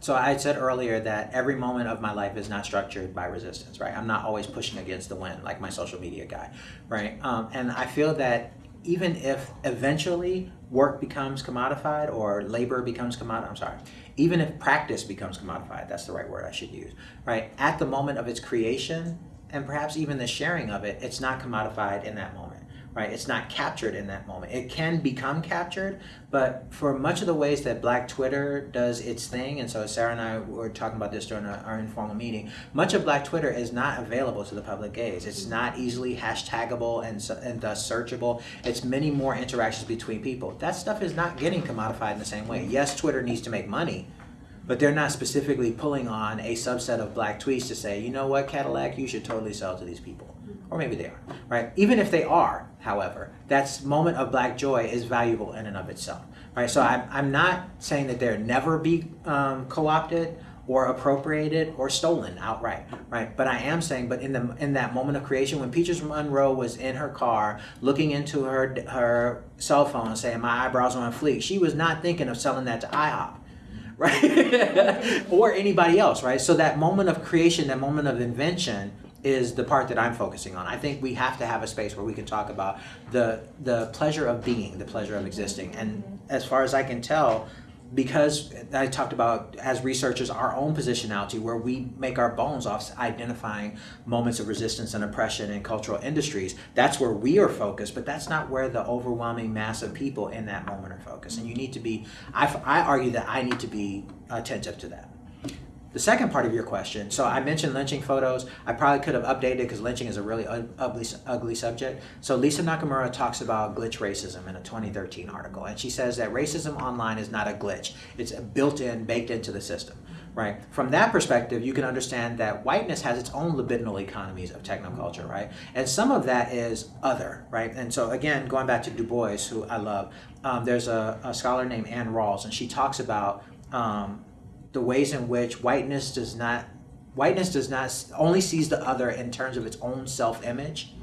so I said earlier that every moment of my life is not structured by resistance, right? I'm not always pushing against the wind like my social media guy, right? Um, and I feel that even if eventually work becomes commodified or labor becomes commodified, I'm sorry, even if practice becomes commodified, that's the right word I should use, right? At the moment of its creation and perhaps even the sharing of it, it's not commodified in that moment right? It's not captured in that moment. It can become captured, but for much of the ways that Black Twitter does its thing, and so Sarah and I were talking about this during our, informal meeting, much of Black Twitter is not available to the public gaze. It's not easily hashtagable and, and thus searchable. It's many more interactions between people. That stuff is not getting commodified in the same way. Yes, Twitter needs to make money, but they're not specifically pulling on a subset of black tweets to say, you know what, Cadillac, you should totally sell to these people. Or maybe they are, right? Even if they are, however, that moment of black joy is valuable in and of itself, right? So I'm, I'm not saying that they'll never be um, co-opted or appropriated or stolen outright, right? But I am saying, but in the in that moment of creation, when Peaches Monroe was in her car looking into her her cell phone saying, "My eyebrows are on fleek," she was not thinking of selling that to IHOP right? or anybody else, right? So that moment of creation, that moment of invention is the part that I'm focusing on. I think we have to have a space where we can talk about the the pleasure of being, the pleasure of existing. And as far as I can tell, because I talked about as researchers our own positionality where we make our bones off identifying moments of resistance and oppression in cultural industries that's where we are focused but that's not where the overwhelming mass of people in that moment are focused. And you need to be I, I argue that I need to be attentive to that the second part of your question, so I mentioned lynching photos. I probably could have updated because lynching is a really ugly, ugly subject. So Lisa Nakamura talks about glitch racism in a 2013 article, and she says that racism online is not a glitch; it's built in, baked into the system. Right. From that perspective, you can understand that whiteness has its own libidinal economies of technoculture, right? And some of that is other, right? And so again, going back to Du Bois, who I love, um, there's a, a scholar named Anne Rawls, and she talks about um, the ways in which whiteness does not whiteness does not only sees the other in terms of its own self-image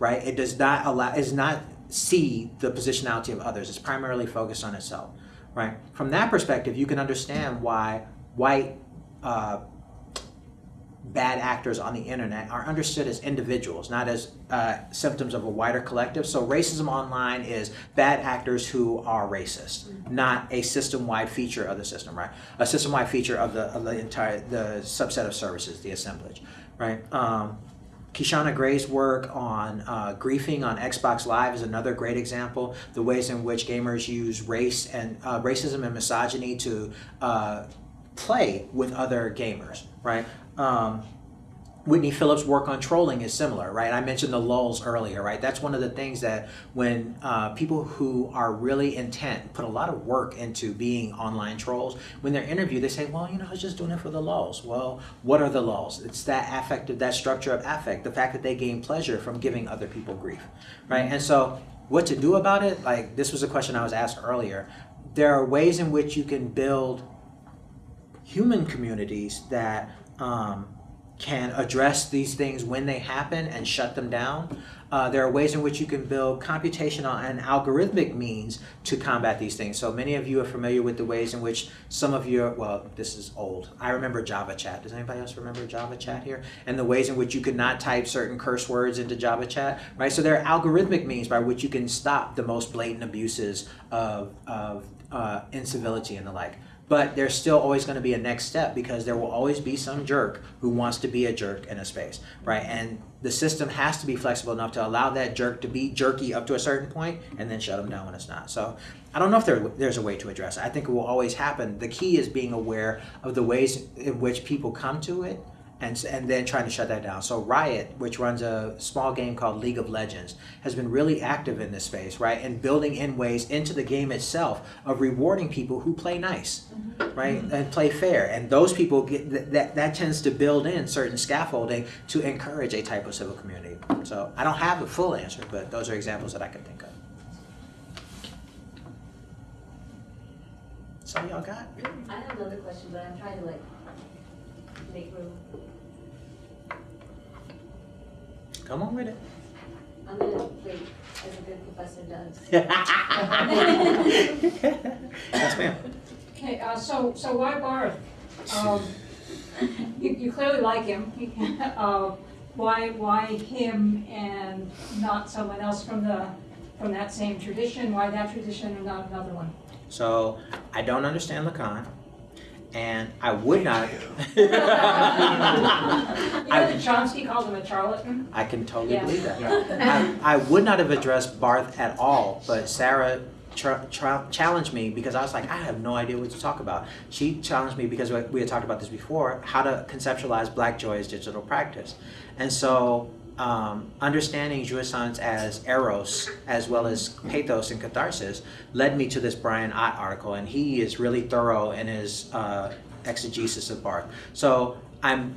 right? It does not allow is not see the positionality of others. It's primarily focused on itself right? From that perspective you can understand why white uh, bad actors on the internet are understood as individuals, not as uh, symptoms of a wider collective. So racism online is bad actors who are racist, not a system-wide feature of the system, right? A system-wide feature of the, of the entire the subset of services, the assemblage, right? Um, Kishonna Gray's work on uh, griefing on Xbox Live is another great example. The ways in which gamers use race and uh, racism and misogyny to uh, play with other gamers, right? Um, Whitney Phillips' work on trolling is similar, right? I mentioned the lulz earlier, right? That's one of the things that when uh, people who are really intent put a lot of work into being online trolls, when they're interviewed, they say, well, you know, I was just doing it for the lulz. Well, what are the lulz? It's that affective, that structure of affect, the fact that they gain pleasure from giving other people grief, right? And so what to do about it, like this was a question I was asked earlier. There are ways in which you can build human communities that um, can address these things when they happen and shut them down. Uh, there are ways in which you can build computational and algorithmic means to combat these things. So many of you are familiar with the ways in which some of your, well, this is old. I remember Java Chat. Does anybody else remember Java Chat here? And the ways in which you could not type certain curse words into Java Chat, right? So there are algorithmic means by which you can stop the most blatant abuses of, of uh, incivility and the like. But there's still always going to be a next step because there will always be some jerk who wants to be a jerk in a space, right? And the system has to be flexible enough to allow that jerk to be jerky up to a certain point and then shut them down when it's not. So I don't know if there, there's a way to address it. I think it will always happen. The key is being aware of the ways in which people come to it and and then trying to shut that down. So Riot, which runs a small game called League of Legends, has been really active in this space, right, and building in ways into the game itself of rewarding people who play nice, mm-hmm. right, mm-hmm. and play fair, and those people get that, that that tends to build in certain scaffolding to encourage a type of civil community. So I don't have a full answer, but those are examples that I can think of. So y'all got? I have another question, but I'm trying to like make room. Come on with it. I'm gonna wait, as a good professor does. yes, ma'am. Okay, uh, so, so why Barthes? Um, you, you clearly like him. Uh, why, why him and not someone else from the, from that same tradition? Why that tradition and not another one? So I don't understand Lacan, and I would not. You know that Chomsky called him a charlatan? I can totally Yeah. believe that. I, I would not have addressed Barthes at all, but Sarah tra- tra- challenged me because I was like, I have no idea what to talk about. She challenged me because we we had talked about this before, how to conceptualize Black Joy as digital practice. And so um, understanding jouissance as eros as well as pathos and catharsis led me to this Brian Ott article, and he is really thorough in his uh, exegesis of Barthes. So I'm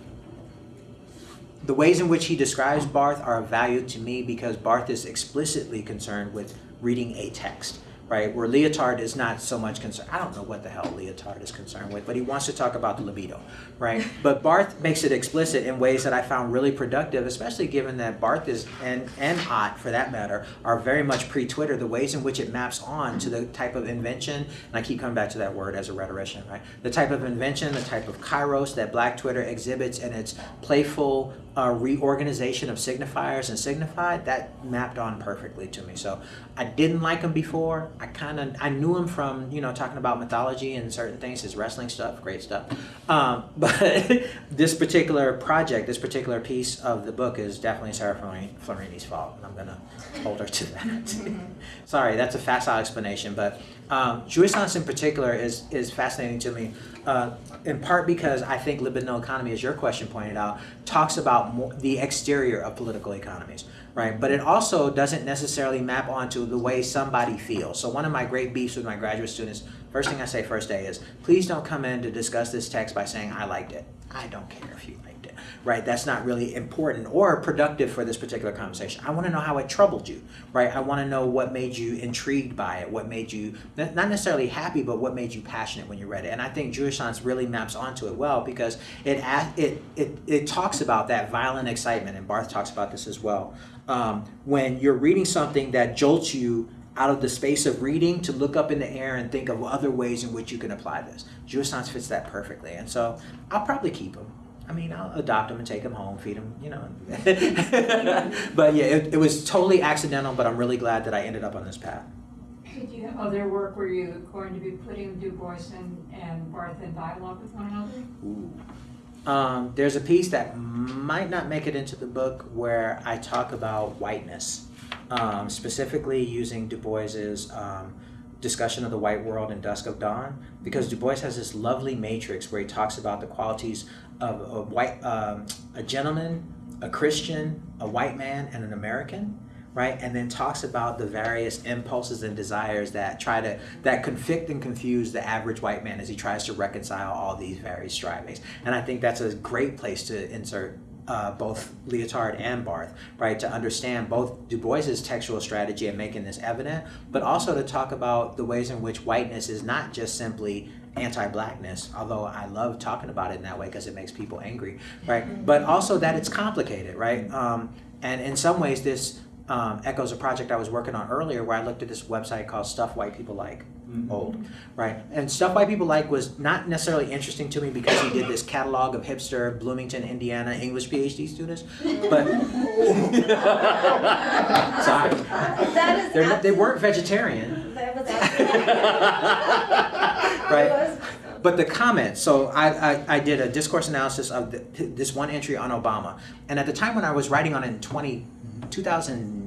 the ways in which he describes Barthes are of value to me because Barthes is explicitly concerned with reading a text, right? Where Lyotard is not so much concerned. I don't know what the hell Lyotard is concerned with, but he wants to talk about the libido, right? But Barthes makes it explicit in ways that I found really productive, especially given that Barthes is, and, and Ott for that matter, are very much pre-Twitter, the ways in which it maps on to the type of invention, and I keep coming back to that word as a rhetorician, right? The type of invention, the type of kairos that Black Twitter exhibits and its playful uh, reorganization of signifiers and signified, that mapped on perfectly to me. So I didn't like him before. I kind of, I knew him from, you know, talking about mythology and certain things, his wrestling stuff, great stuff. Um, but this particular project, this particular piece of the book is definitely Sarah Florini's fault. And I'm going to hold her to that. Sorry, that's a facile explanation, but um, jouissance in particular is, is fascinating to me, uh, in part because I think libidinal economy, as your question pointed out, talks about more, the exterior of political economies, right? But it also doesn't necessarily map onto the way somebody feels. So one of my great beefs with my graduate students, first thing I say first day is, please don't come in to discuss this text by saying, I liked it. I don't care if you liked it, right? That's not really important or productive for this particular conversation. I want to know how it troubled you, right? I want to know what made you intrigued by it, what made you not necessarily happy, but what made you passionate when you read it. And I think jouissance really maps onto it well because it it it it talks about that violent excitement, and Barthes talks about this as well. Um, when you're reading something that jolts you out of the space of reading to look up in the air and think of other ways in which you can apply this. jouissance fits that perfectly, and so I'll probably keep him. I mean, I'll adopt him and take him home, feed him, you know. but yeah, it, it was totally accidental, but I'm really glad that I ended up on this path. Did you have other work where you're going to be putting Du Bois and, and Barthes in dialogue with one another? Um, there's a piece that might not make it into the book where I talk about whiteness, um, specifically using Du Bois's um, discussion of the white world in Dusk of Dawn, because Du Bois has this lovely matrix where he talks about the qualities of a white, um, a gentleman, a Christian, a white man, and an American right? And then talks about the various impulses and desires that try to that convict and confuse the average white man as he tries to reconcile all these various strivings. And i think that's a great place to insert uh, both Lyotard and Barthes, right, to understand both Du Bois's textual strategy in making this evident, but also to talk about the ways in which whiteness is not just simply anti-blackness, although I love talking about it in that way because it makes people angry, right? But also that it's complicated, right? Um, and in some ways, this um, echoes a project I was working on earlier where I looked at this website called Stuff White People Like. Old, right? And Stuff White People Like was not necessarily interesting to me because he did this catalog of hipster Bloomington, Indiana English PhD students, but sorry, That is They're not, they weren't vegetarian, That was absolutely. right? But the comments, so I, I, I did a discourse analysis of the, this one entry on Obama. And at the time when I was writing on it in 20, 2009,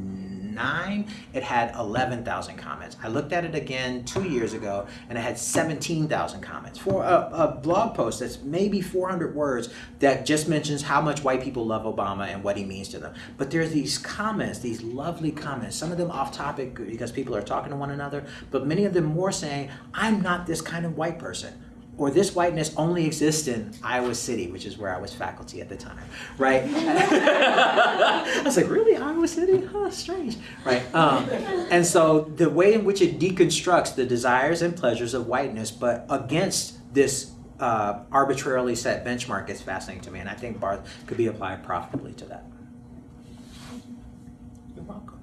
2009, it had 11,000 comments. I looked at it again two years ago, and it had 17,000 comments for a, a blog post that's maybe 400 words that just mentions how much white people love Obama and what he means to them. But there's these comments, these lovely comments, some of them off topic because people are talking to one another, but many of them more saying, I'm not this kind of white person or this whiteness only exists in Iowa City, which is where I was faculty at the time, right? I was like, really, Iowa City? Huh, strange, right? Um, and so the way in which it deconstructs the desires and pleasures of whiteness, but against this uh, arbitrarily set benchmark is fascinating to me, and I think Barthes could be applied profitably to that. You're welcome.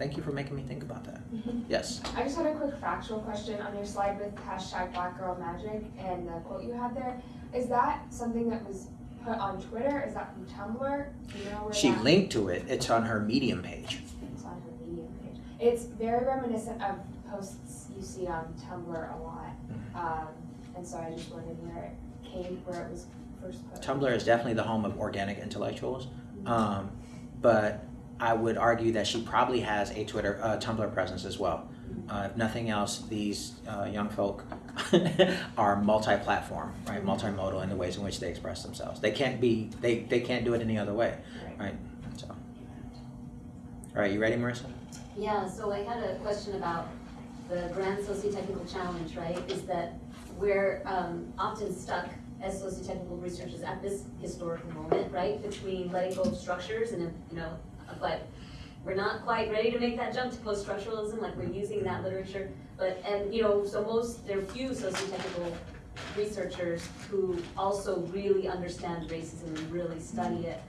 Thank you for making me think about that. Yes. I just had a quick factual question on your slide with hashtag Black Girl Magic and the quote you had there. Is that something that was put on Twitter? Is that from Tumblr? You know where She that linked to it. It's on her Medium page. It's on her Medium page. It's very reminiscent of posts you see on Tumblr a lot. Um, and so I just wondered where it came, where it was first put. Tumblr is definitely the home of organic intellectuals, um, but I would argue that she probably has a Twitter, uh, Tumblr presence as well. Uh, if nothing else, these uh, young folk are multi-platform, right, multimodal in the ways in which they express themselves. They can't be, they, they can't do it any other way, right? So, all right, you ready, Marissa? Yeah, so I had a question about the grand socio-technical challenge, right? Is that we're um, often stuck as socio-technical researchers at this historical moment, right? Between letting go of structures and, you know, but we're not quite ready to make that jump to post-structuralism, like we're using that literature. But, and, you know, so most, there are few socio-technical researchers who also really understand racism and really study mm-hmm. it.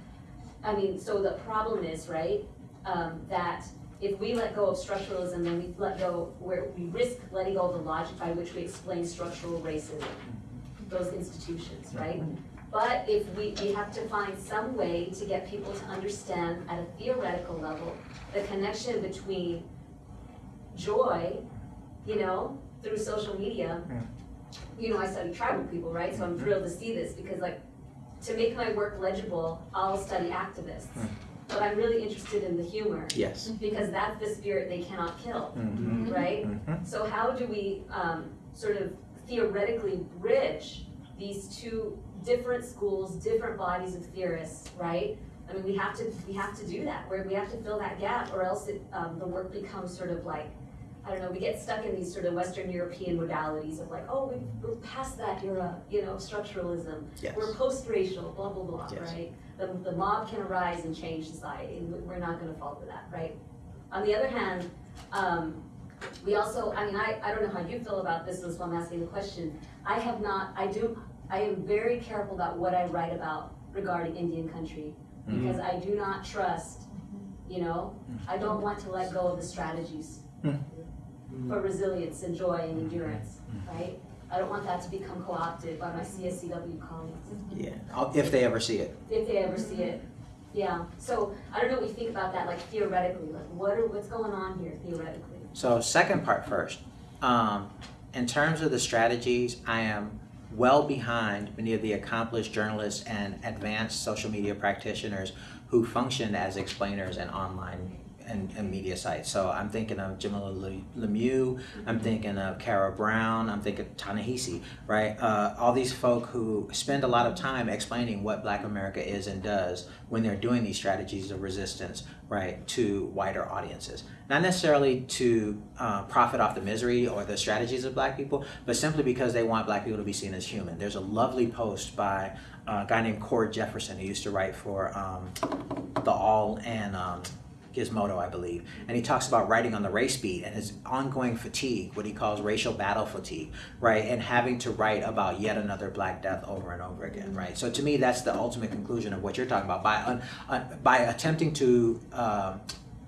I mean, so the problem is, right, um, that if we let go of structuralism, then we let go, where we risk letting go of the logic by which we explain structural racism, mm-hmm. those institutions, right? Mm-hmm. But if we, we have to find some way to get people to understand at a theoretical level, the connection between joy, you know, through social media. You know, I study tribal people, right? So I'm thrilled to see this because like, to make my work legible, I'll study activists. But I'm really interested in the humor Yes. because that's the spirit they cannot kill, Mhm. right? Mhm. So how do we um, sort of theoretically bridge these two different schools, different bodies of theorists, right? I mean, we have to we have to do that. Where we have to fill that gap, or else it, um, the work becomes sort of like I don't know. We get stuck in these sort of Western European modalities of like, oh, we, we're past that era, you know, structuralism. Yes. We're post-racial, blah blah blah, Yes. right? The the mob can arise and change society, and we're not going to fall for that, right? On the other hand, um, we also, I mean, I, I don't know how you feel about this, why I'm asking the question. I have not, I do, I am very careful about what I write about regarding Indian country, mm-hmm. because I do not trust, you know, I don't want to let go of the strategies hmm. for resilience and joy and endurance, mm-hmm. Mm-hmm. right? I don't want that to become co-opted by my CSCW colleagues Yeah, if they ever see it. if they ever see it. Yeah, so I don't know what you think about that, like theoretically, like what are, what's going on here theoretically? So second part first. Um, in terms of the strategies, I am well behind many of the accomplished journalists and advanced social media practitioners who function as explainers and online and, and media sites. So I'm thinking of Jamilah Le- Lemieux, I'm thinking of Kara Brown, I'm thinking of Ta-Nehisi, right? Uh, all these folk who spend a lot of time explaining what Black America is and does when they're doing these strategies of resistance, right, to wider audiences. Not necessarily to uh, profit off the misery or the strategies of Black people, but simply because they want Black people to be seen as human. There's a lovely post by a guy named Cord Jefferson who used to write for um, The Awl and um, Gizmodo, I believe. And he talks about writing on the race beat and his ongoing fatigue, what he calls racial battle fatigue, right? And having to write about yet another black death over and over again, right? So to me, that's the ultimate conclusion of what you're talking about. By, by attempting to um,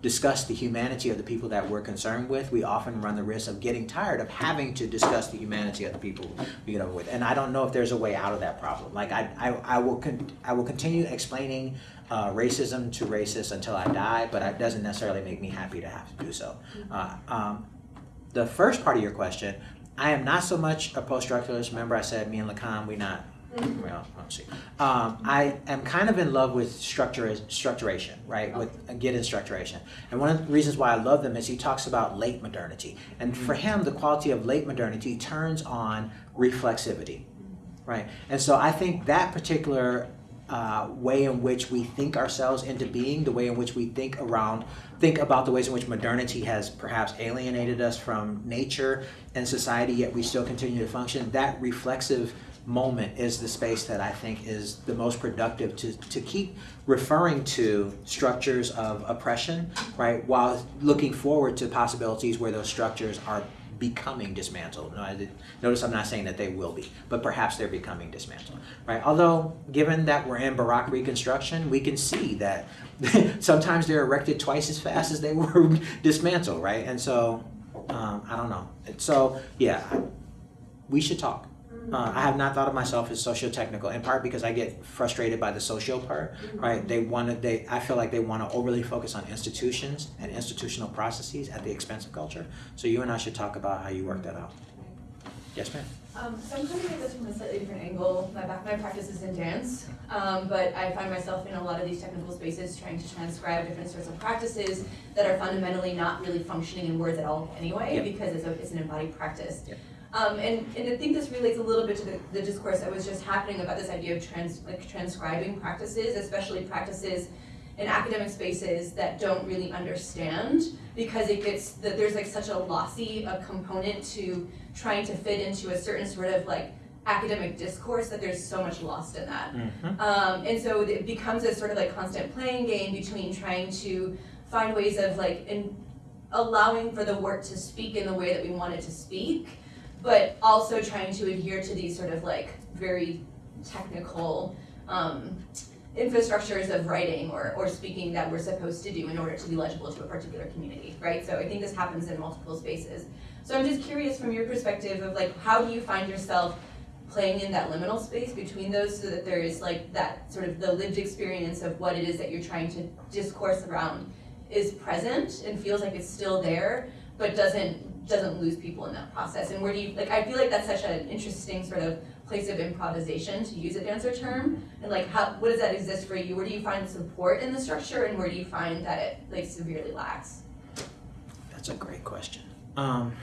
discuss the humanity of the people that we're concerned with, we often run the risk of getting tired of having to discuss the humanity of the people we get over with. And I don't know if there's a way out of that problem. Like I, I, I will, I will continue explaining uh, racism to racists until I die, but it doesn't necessarily make me happy to have to do so. Uh, um, the first part of your question, I am not so much a post-structuralist. Remember, I said me and Lacan, we not Well, let's see. Um, I am kind of in love with structure, structuration, right? With Giddens structuration. And one of the reasons why I love them is he talks about late modernity. And for him, the quality of late modernity turns on reflexivity, right? And so I think that particular uh, way in which we think ourselves into being, the way in which we think around, think about the ways in which modernity has perhaps alienated us from nature and society, yet we still continue to function. That reflexive moment is the space that I think is the most productive to, to keep referring to structures of oppression, right, while looking forward to possibilities where those structures are becoming dismantled. No, did, notice I'm not saying that they will be, but perhaps they're becoming dismantled, right? Although, given that we're in Baroque Reconstruction, we can see that sometimes they're erected twice as fast as they were dismantled, right? And so, um, I don't know. So, yeah, we should talk. Uh, I have not thought of myself as socio-technical, in part because I get frustrated by the social part, right? They want to, they, I feel like they want to overly focus on institutions and institutional processes at the expense of culture. So you and I should talk about how you work that out. Yes, ma'am. Um, so I'm coming at this from a slightly different angle. My back, my practice is in dance, um, but I find myself in a lot of these technical spaces trying to transcribe different sorts of practices that are fundamentally not really functioning in words at all anyway, Yep. because it's a, it's an embodied practice. Yep. Um, and, and I think this relates a little bit to the, the discourse that was just happening about this idea of trans, like transcribing practices, especially practices in academic spaces that don't really understand because it gets that there's like such a lossy a component to trying to fit into a certain sort of like academic discourse that there's so much lost in that. Mm-hmm. Um, and so it becomes a sort of like constant playing game between trying to find ways of like in allowing for the work to speak in the way that we want it to speak, but also trying to adhere to these sort of like very technical um, infrastructures of writing or, or speaking that we're supposed to do in order to be legible to a particular community, right? So I think this happens in multiple spaces. So I'm just curious from your perspective of like, how do you find yourself playing in that liminal space between those so that there is like that sort of the lived experience of what it is that you're trying to discourse around is present and feels like it's still there, but doesn't doesn't lose people in that process. And where do you like I feel like that's such an interesting sort of place of improvisation to use a dancer term. And like how what does that exist for you? Where do you find support in the structure and where do you find that it like severely lacks? That's a great question. Um,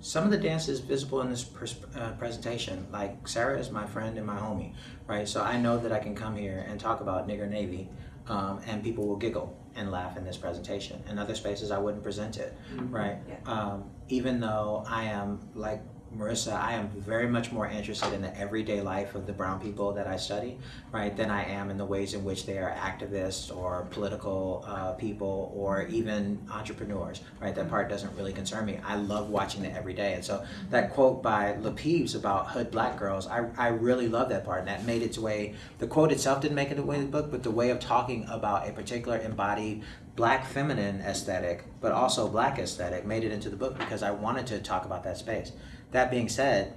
some of the dance is visible in this uh, presentation. Like Sarah is my friend and my homie, right? So I know that I can come here and talk about nigger navy, um, and people will giggle and laugh in this presentation. In other spaces, I wouldn't present it, right? Yeah. Um, even though I am like Marissa, I am very much more interested in the everyday life of the brown people that I study, right, than I am in the ways in which they are activists or political uh, people or even entrepreneurs, right? That part doesn't really concern me. I love watching it every day. And so that quote by LaPeeves about hood black girls, I, I really love that part. And that made its way, the quote itself didn't make it way in the book, but the way of talking about a particular embodied black feminine aesthetic, but also black aesthetic, made it into the book because I wanted to talk about that space. That being said,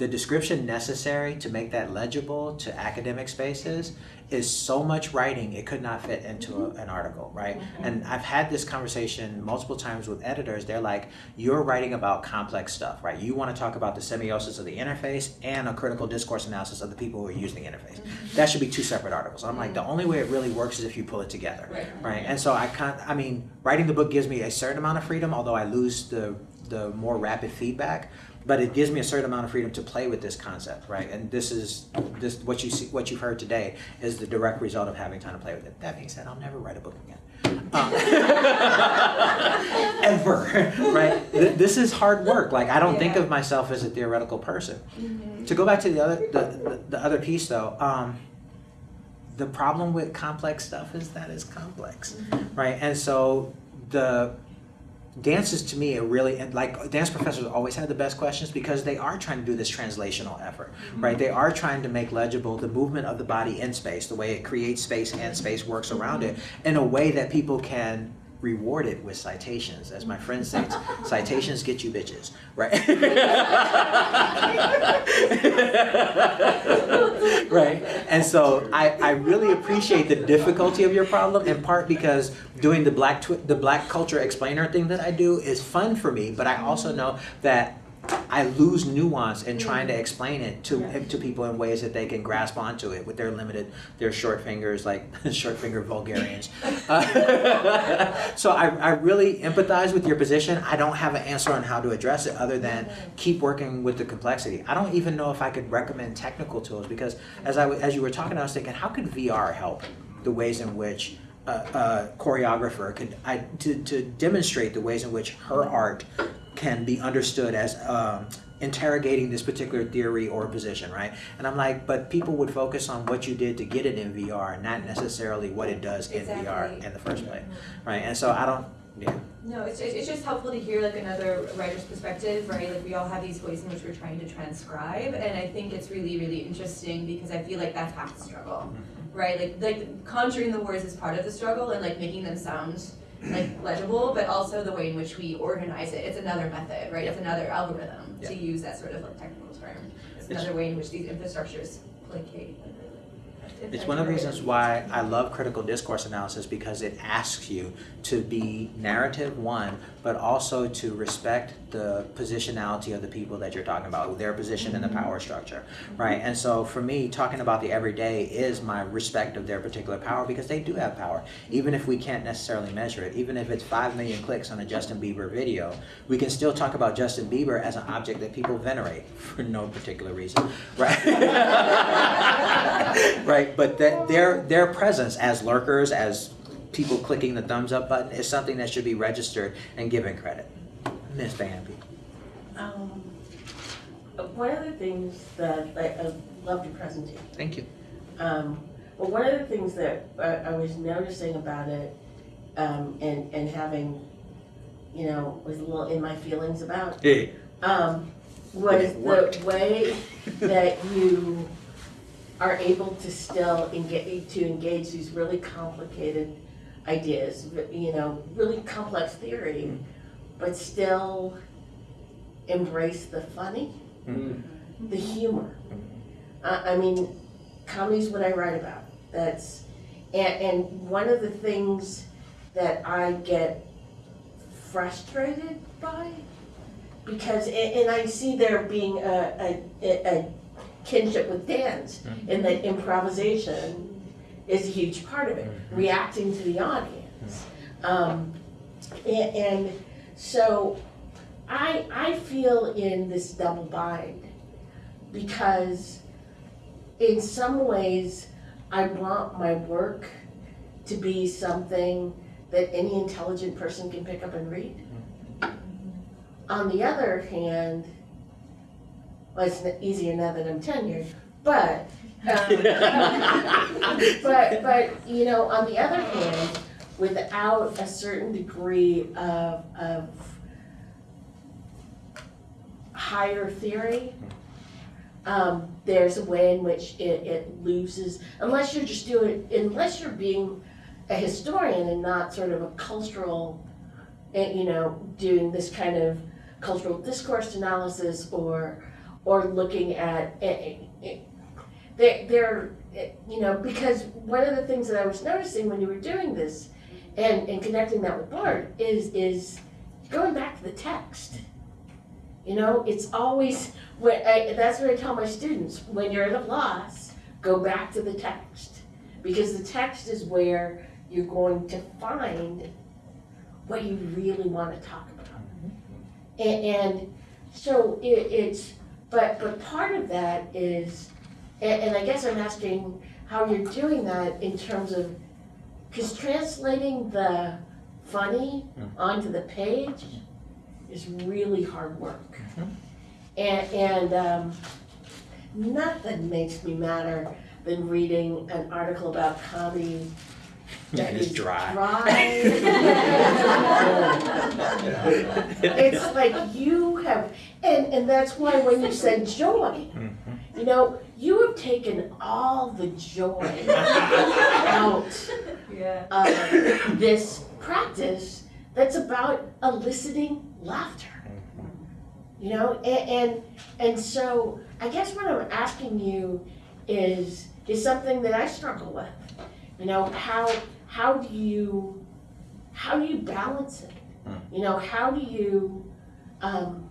the description necessary to make that legible to academic spaces is so much writing it could not fit into a, mm-hmm. an article right? Mm-hmm. And i've had this conversation multiple times with editors. They're like you're writing about complex stuff right? You want to talk about the semiosis of the interface and a critical discourse analysis of the people who are using the interface. Mm-hmm. That should be two separate articles. I'm like the only way it really works is if you pull it together Right. right? And so i can't i mean writing the book gives me a certain amount of freedom although i lose the the more rapid feedback but it gives me a certain amount of freedom to play with this concept right? And this is this what you see what you've heard today is the direct result of having time to play with it. That being said i'll never write a book again. Um, ever right? Th- this is hard work. Like i don't think of myself as a theoretical person. To go back to the other the, the, the other piece though um, the problem with complex stuff is that it's complex right? And so the dances to me are really like dance professors always have the best questions because they are trying to do this translational effort mm-hmm. right? They are trying to make legible the movement of the body in space the way it creates space and space works around it mm-hmm. in a way that people can reward it with citations. As my friend says citations get you bitches right? Right? And so I, I really appreciate the difficulty of your problem in part because doing the black the black culture explainer thing that I do is fun for me but I also know that I lose nuance in trying to explain it to to people in ways that they can grasp onto it with their limited, their short fingers, like short finger vulgarians. Uh, so I, I really empathize with your position. I don't have an answer on how to address it other than keep working with the complexity. I don't even know if I could recommend technical tools because as I as you were talking, I was thinking, how could VR help the ways in which a, a choreographer could I, to, to demonstrate the ways in which her art can be understood as um, interrogating this particular theory or position, right? And I'm like, but people would focus on what you did to get it in VR, not necessarily what it does in VR in the first place, right? And so I don't, yeah. No, it's, it's it's just helpful to hear like another writer's perspective, right? Like we all have these ways in which we're trying to transcribe, and I think it's really, really interesting because I feel like that's half the struggle, right? Like like conjuring the words is part of the struggle and like making them sound like legible, but also the way in which we organize it. It's another method, right? It's another algorithm to use that sort of like technical term. It's another way in which these infrastructures placate. It's one of the reasons why I love critical discourse analysis because it asks you to be narrative one, but also to respect the positionality of the people that you're talking about, their position in the mm-hmm. power structure, right? And so for me, talking about the everyday is my respect of their particular power because they do have power, even if we can't necessarily measure it. Even if it's five million clicks on a Justin Bieber video, we can still talk about Justin Bieber as an object that people venerate for no particular reason, right? right, but that their their presence as lurkers, as people clicking the thumbs up button, is something that should be registered and given credit. Miss Bambi. Um, one of the things that I, I loved your presentation. Thank you. Um, but one of the things that I, I was noticing about it, um, and, and having, you know, was a little in my feelings about, Hey. um, was the way that you are able to still engage, to engage these really complicated ideas, you know, really complex theory, mm-hmm. but still embrace the funny, mm-hmm. the humor. I, I mean, comedy's what I write about. That's, and, and one of the things that I get frustrated by, because, and, and I see there being a, a, a kinship with dance, mm-hmm. in that improvisation is a huge part of it, mm-hmm. reacting to the audience. Mm-hmm. Um, and, and so I, I feel in this double bind because in some ways I want my work to be something that any intelligent person can pick up and read. Mm-hmm. On the other hand, well, it's easier now that I'm tenured, but, um, but, but, you know, on the other hand, without a certain degree of, of higher theory, um, there's a way in which it, it loses, unless you're just doing, unless you're being a historian and not sort of a cultural, eh, you know, doing this kind of cultural discourse analysis or, or looking at, they're, they're, eh, you know, because one of the things that I was noticing when you were doing this and, and connecting that with Barthes is, is going back to the text. You know, it's always, when I, that's what I tell my students, when you're at a loss, go back to the text. Because the text is where you're going to find what you really want to talk about. And, and so it, it's, but, but part of that is, and, and I guess I'm asking how you're doing that in terms of, because translating the funny mm-hmm. onto the page is really hard work. Mm-hmm. And, and um, nothing makes me madder than reading an article about comedy that It's dry. dry. It's like you have, and, and that's why when you said joy, mm-hmm. you know, you have taken all the joy out Yeah. of this practice that's about eliciting laughter. You know, and, and and so I guess what I'm asking you is is something that I struggle with. You know, how how do you how do you balance it? You know, how do you um,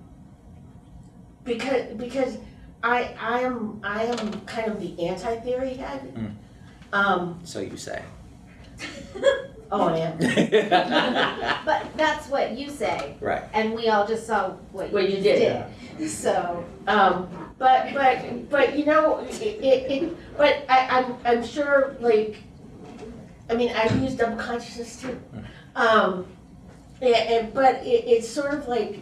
because because I I am I am kind of the anti-theory head. Mm. Um, So you say. oh, I am. But that's what you say, Right. and we all just saw what What you you did. did. So, Um, but but but you know it, it, it but I, I'm I'm sure like I mean I've used double consciousness too. Um, and, and but it, it's sort of like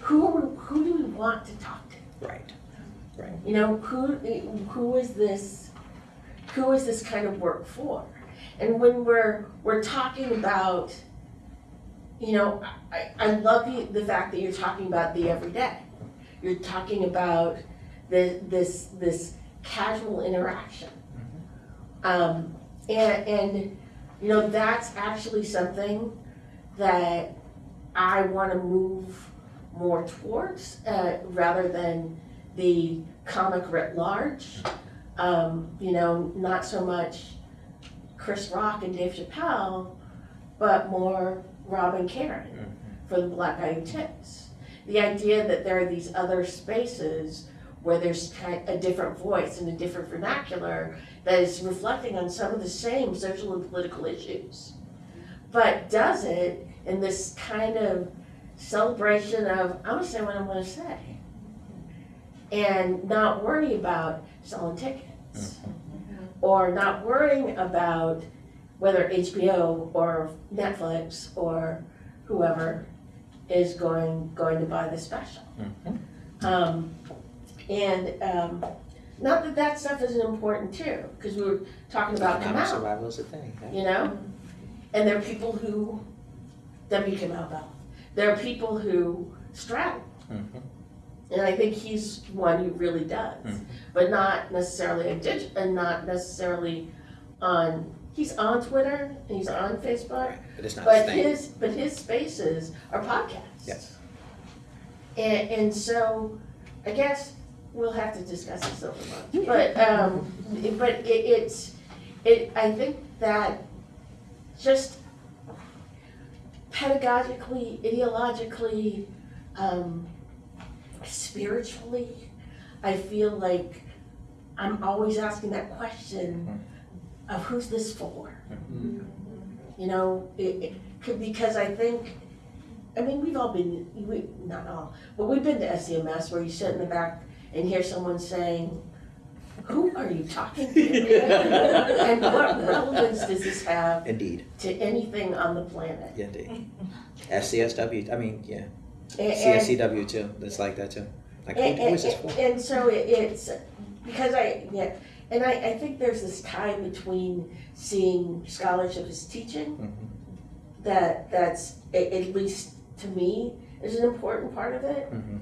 who who do we want to talk to? Right. Right. You know who who is this who is this kind of work for? And when we're we're talking about you know I, I love the, the fact that you're talking about the everyday. You're talking about the, this this casual interaction. Um, and, and you know that's actually something that I want to move more towards uh, rather than the comic writ large. Um, you know, not so much Chris Rock and Dave Chappelle, but more Rod and Karen for the Black Guy Who Tips. The idea that there are these other spaces where there's kind a different voice and a different vernacular that is reflecting on some of the same social and political issues, but does it in this kind of celebration of I'm gonna say what I'm gonna say, and not worry about selling tickets, or not worrying about whether HBO or Netflix or whoever is going going to buy the special. Um, and um, not that that stuff isn't important too, because we were talking about Economic Kamau, survival is a thing. yeah. you know? And there are people who, W. Kamau Bell, there are people who straddle. Mhm. And I think he's one who really does, Mhm. but not necessarily a dig, and not necessarily on, he's on Twitter, and he's on Facebook, But it's not but his, but his spaces are podcasts. Yes. And, and so, I guess we'll have to discuss this over lunch, but, um, but it, it's, it, I think that just pedagogically, ideologically, um, spiritually, I feel like I'm always asking that question of who's this for? Mm-hmm. You know, it, it could, because I think, I mean, we've all been, we, not all, but we've been to SCMS where you sit in the back and hear someone saying, who are you talking to? And what relevance does this have Indeed. to anything on the planet? Indeed. FCSW, I mean, yeah. And- and- CSCW too. It's like that too. Like, who, And, who is this and- for? and so it, it's, because I, yeah, and I, I think there's this tie between seeing scholarship as teaching, Mhm. that, that's, at, at least to me, is an important part of it, Mhm.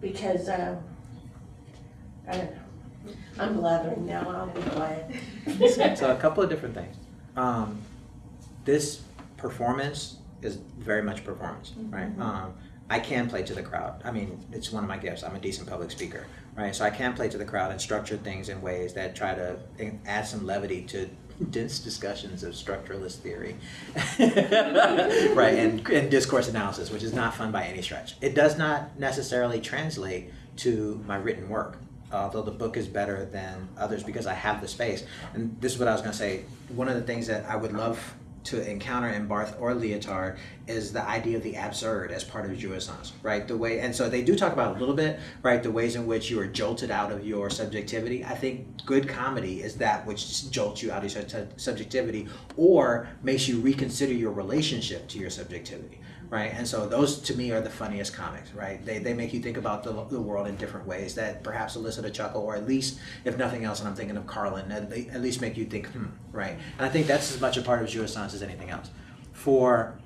because, um, I don't know. I'm blathering now, I'll be quiet. so a couple of different things. Um, this performance is very much performance, right? Um, I can play to the crowd. I mean, it's one of my gifts. I'm a decent public speaker, right? So I can play to the crowd and structure things in ways that try to add some levity to dense discussions of structuralist theory, right? And, and discourse analysis, which is not fun by any stretch. It does not necessarily translate to my written work although the book is better than others because I have the space. And this is what I was going to say. One of the things that I would love to encounter in Barthes or Lyotard is the idea of the absurd as part of jouissance, right? The way, and so they do talk about a little bit, right? The ways in which you are jolted out of your subjectivity. I think good comedy is that which jolts you out of your subjectivity or makes you reconsider your relationship to your subjectivity right? And so those to me are the funniest comics, right? They, they make you think about the, the world in different ways that perhaps elicit a chuckle, or at least, if nothing else, and I'm thinking of Carlin, at, at least make you think, hmm, right? And I think that's as much a part of jouissance as anything else. For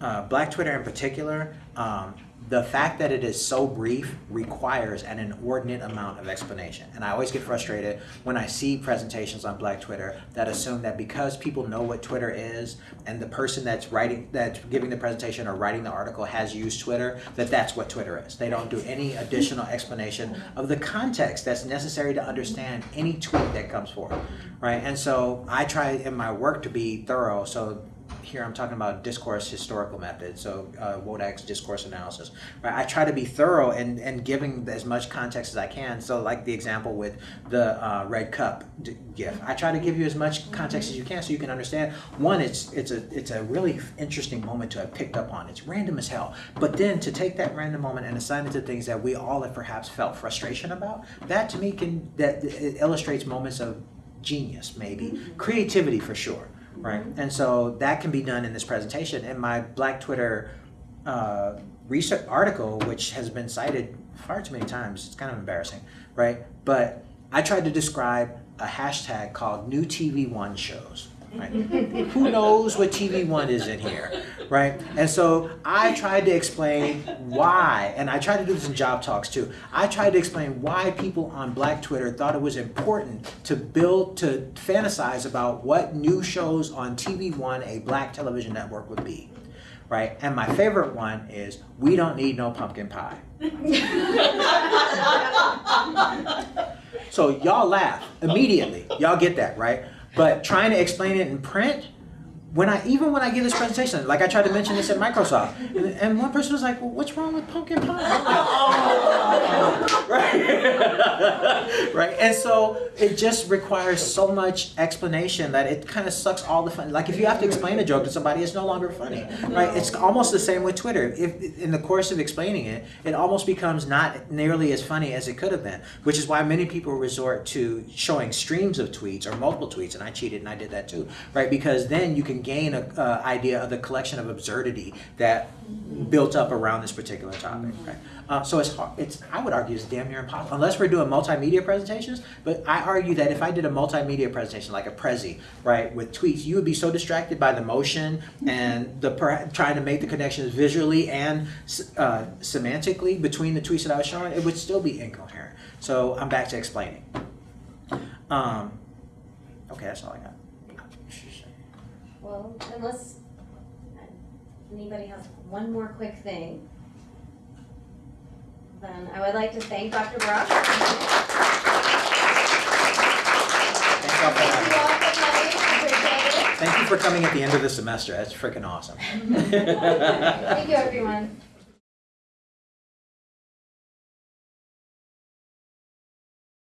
uh, Black Twitter in particular, um, the fact that it is so brief requires an inordinate amount of explanation. And I always get frustrated when I see presentations on Black Twitter that assume that because people know what Twitter is and the person that's writing, that's giving the presentation or writing the article has used Twitter, that that's what Twitter is. They don't do any additional explanation of the context that's necessary to understand any tweet that comes forth, right? And so I try in my work to be thorough. So here I'm talking about discourse historical method, so uh, Wodak's discourse analysis. Right? I try to be thorough and, and giving as much context as I can. So like the example with the uh, red cup d- gif, I try to give you as much context as you can so you can understand. One, it's it's a it's a really interesting moment to have picked up on. It's random as hell, but then to take that random moment and assign it to things that we all have perhaps felt frustration about, that to me can that it illustrates moments of genius, maybe creativity for sure, right? And so that can be done in this presentation. In my Black Twitter uh, research article, which has been cited far too many times, it's kind of embarrassing, right? But I tried to describe a hashtag called New TV One shows. Right? Who knows what TV One is in here, right? And so I tried to explain why, and I tried to do this in job talks too. I tried to explain why people on Black Twitter thought it was important to build, to fantasize about what new shows on TV One, a black television network, would be, right? And my favorite one is We Don't Need No Pumpkin Pie. So y'all laugh immediately. Y'all get that, right? But trying to explain it in print, when I even when I give this presentation, like I tried to mention this at Microsoft, and, and one person was like, "Well, what's wrong with pumpkin pie?" Like, "Oh, right, right." And so it just requires so much explanation that it kind of sucks all the fun. Like if you have to explain a joke to somebody, it's no longer funny, right? It's almost the same with Twitter. If in the course of explaining it, it almost becomes not nearly as funny as it could have been, which is why many people resort to showing streams of tweets or multiple tweets, and I cheated and I did that too, right? Because then you can gain an uh, idea of the collection of absurdity that built up around this particular topic, right? Uh, so it's hard, it's I would argue it's damn near impossible unless we're doing multimedia presentations. But I argue that if I did a multimedia presentation like a Prezi, right, with tweets, you would be so distracted by the motion and the per- trying to make the connections visually and uh, semantically between the tweets that I was showing, it would still be incoherent. So I'm back to explaining. Um, okay, that's all I got. Well, unless anybody has one more quick thing, then I would like to thank Dr. Brock. Thank y'all for Thank you having me. all for coming. Thank you for coming at the end of the semester. That's freaking awesome. Thank you, everyone.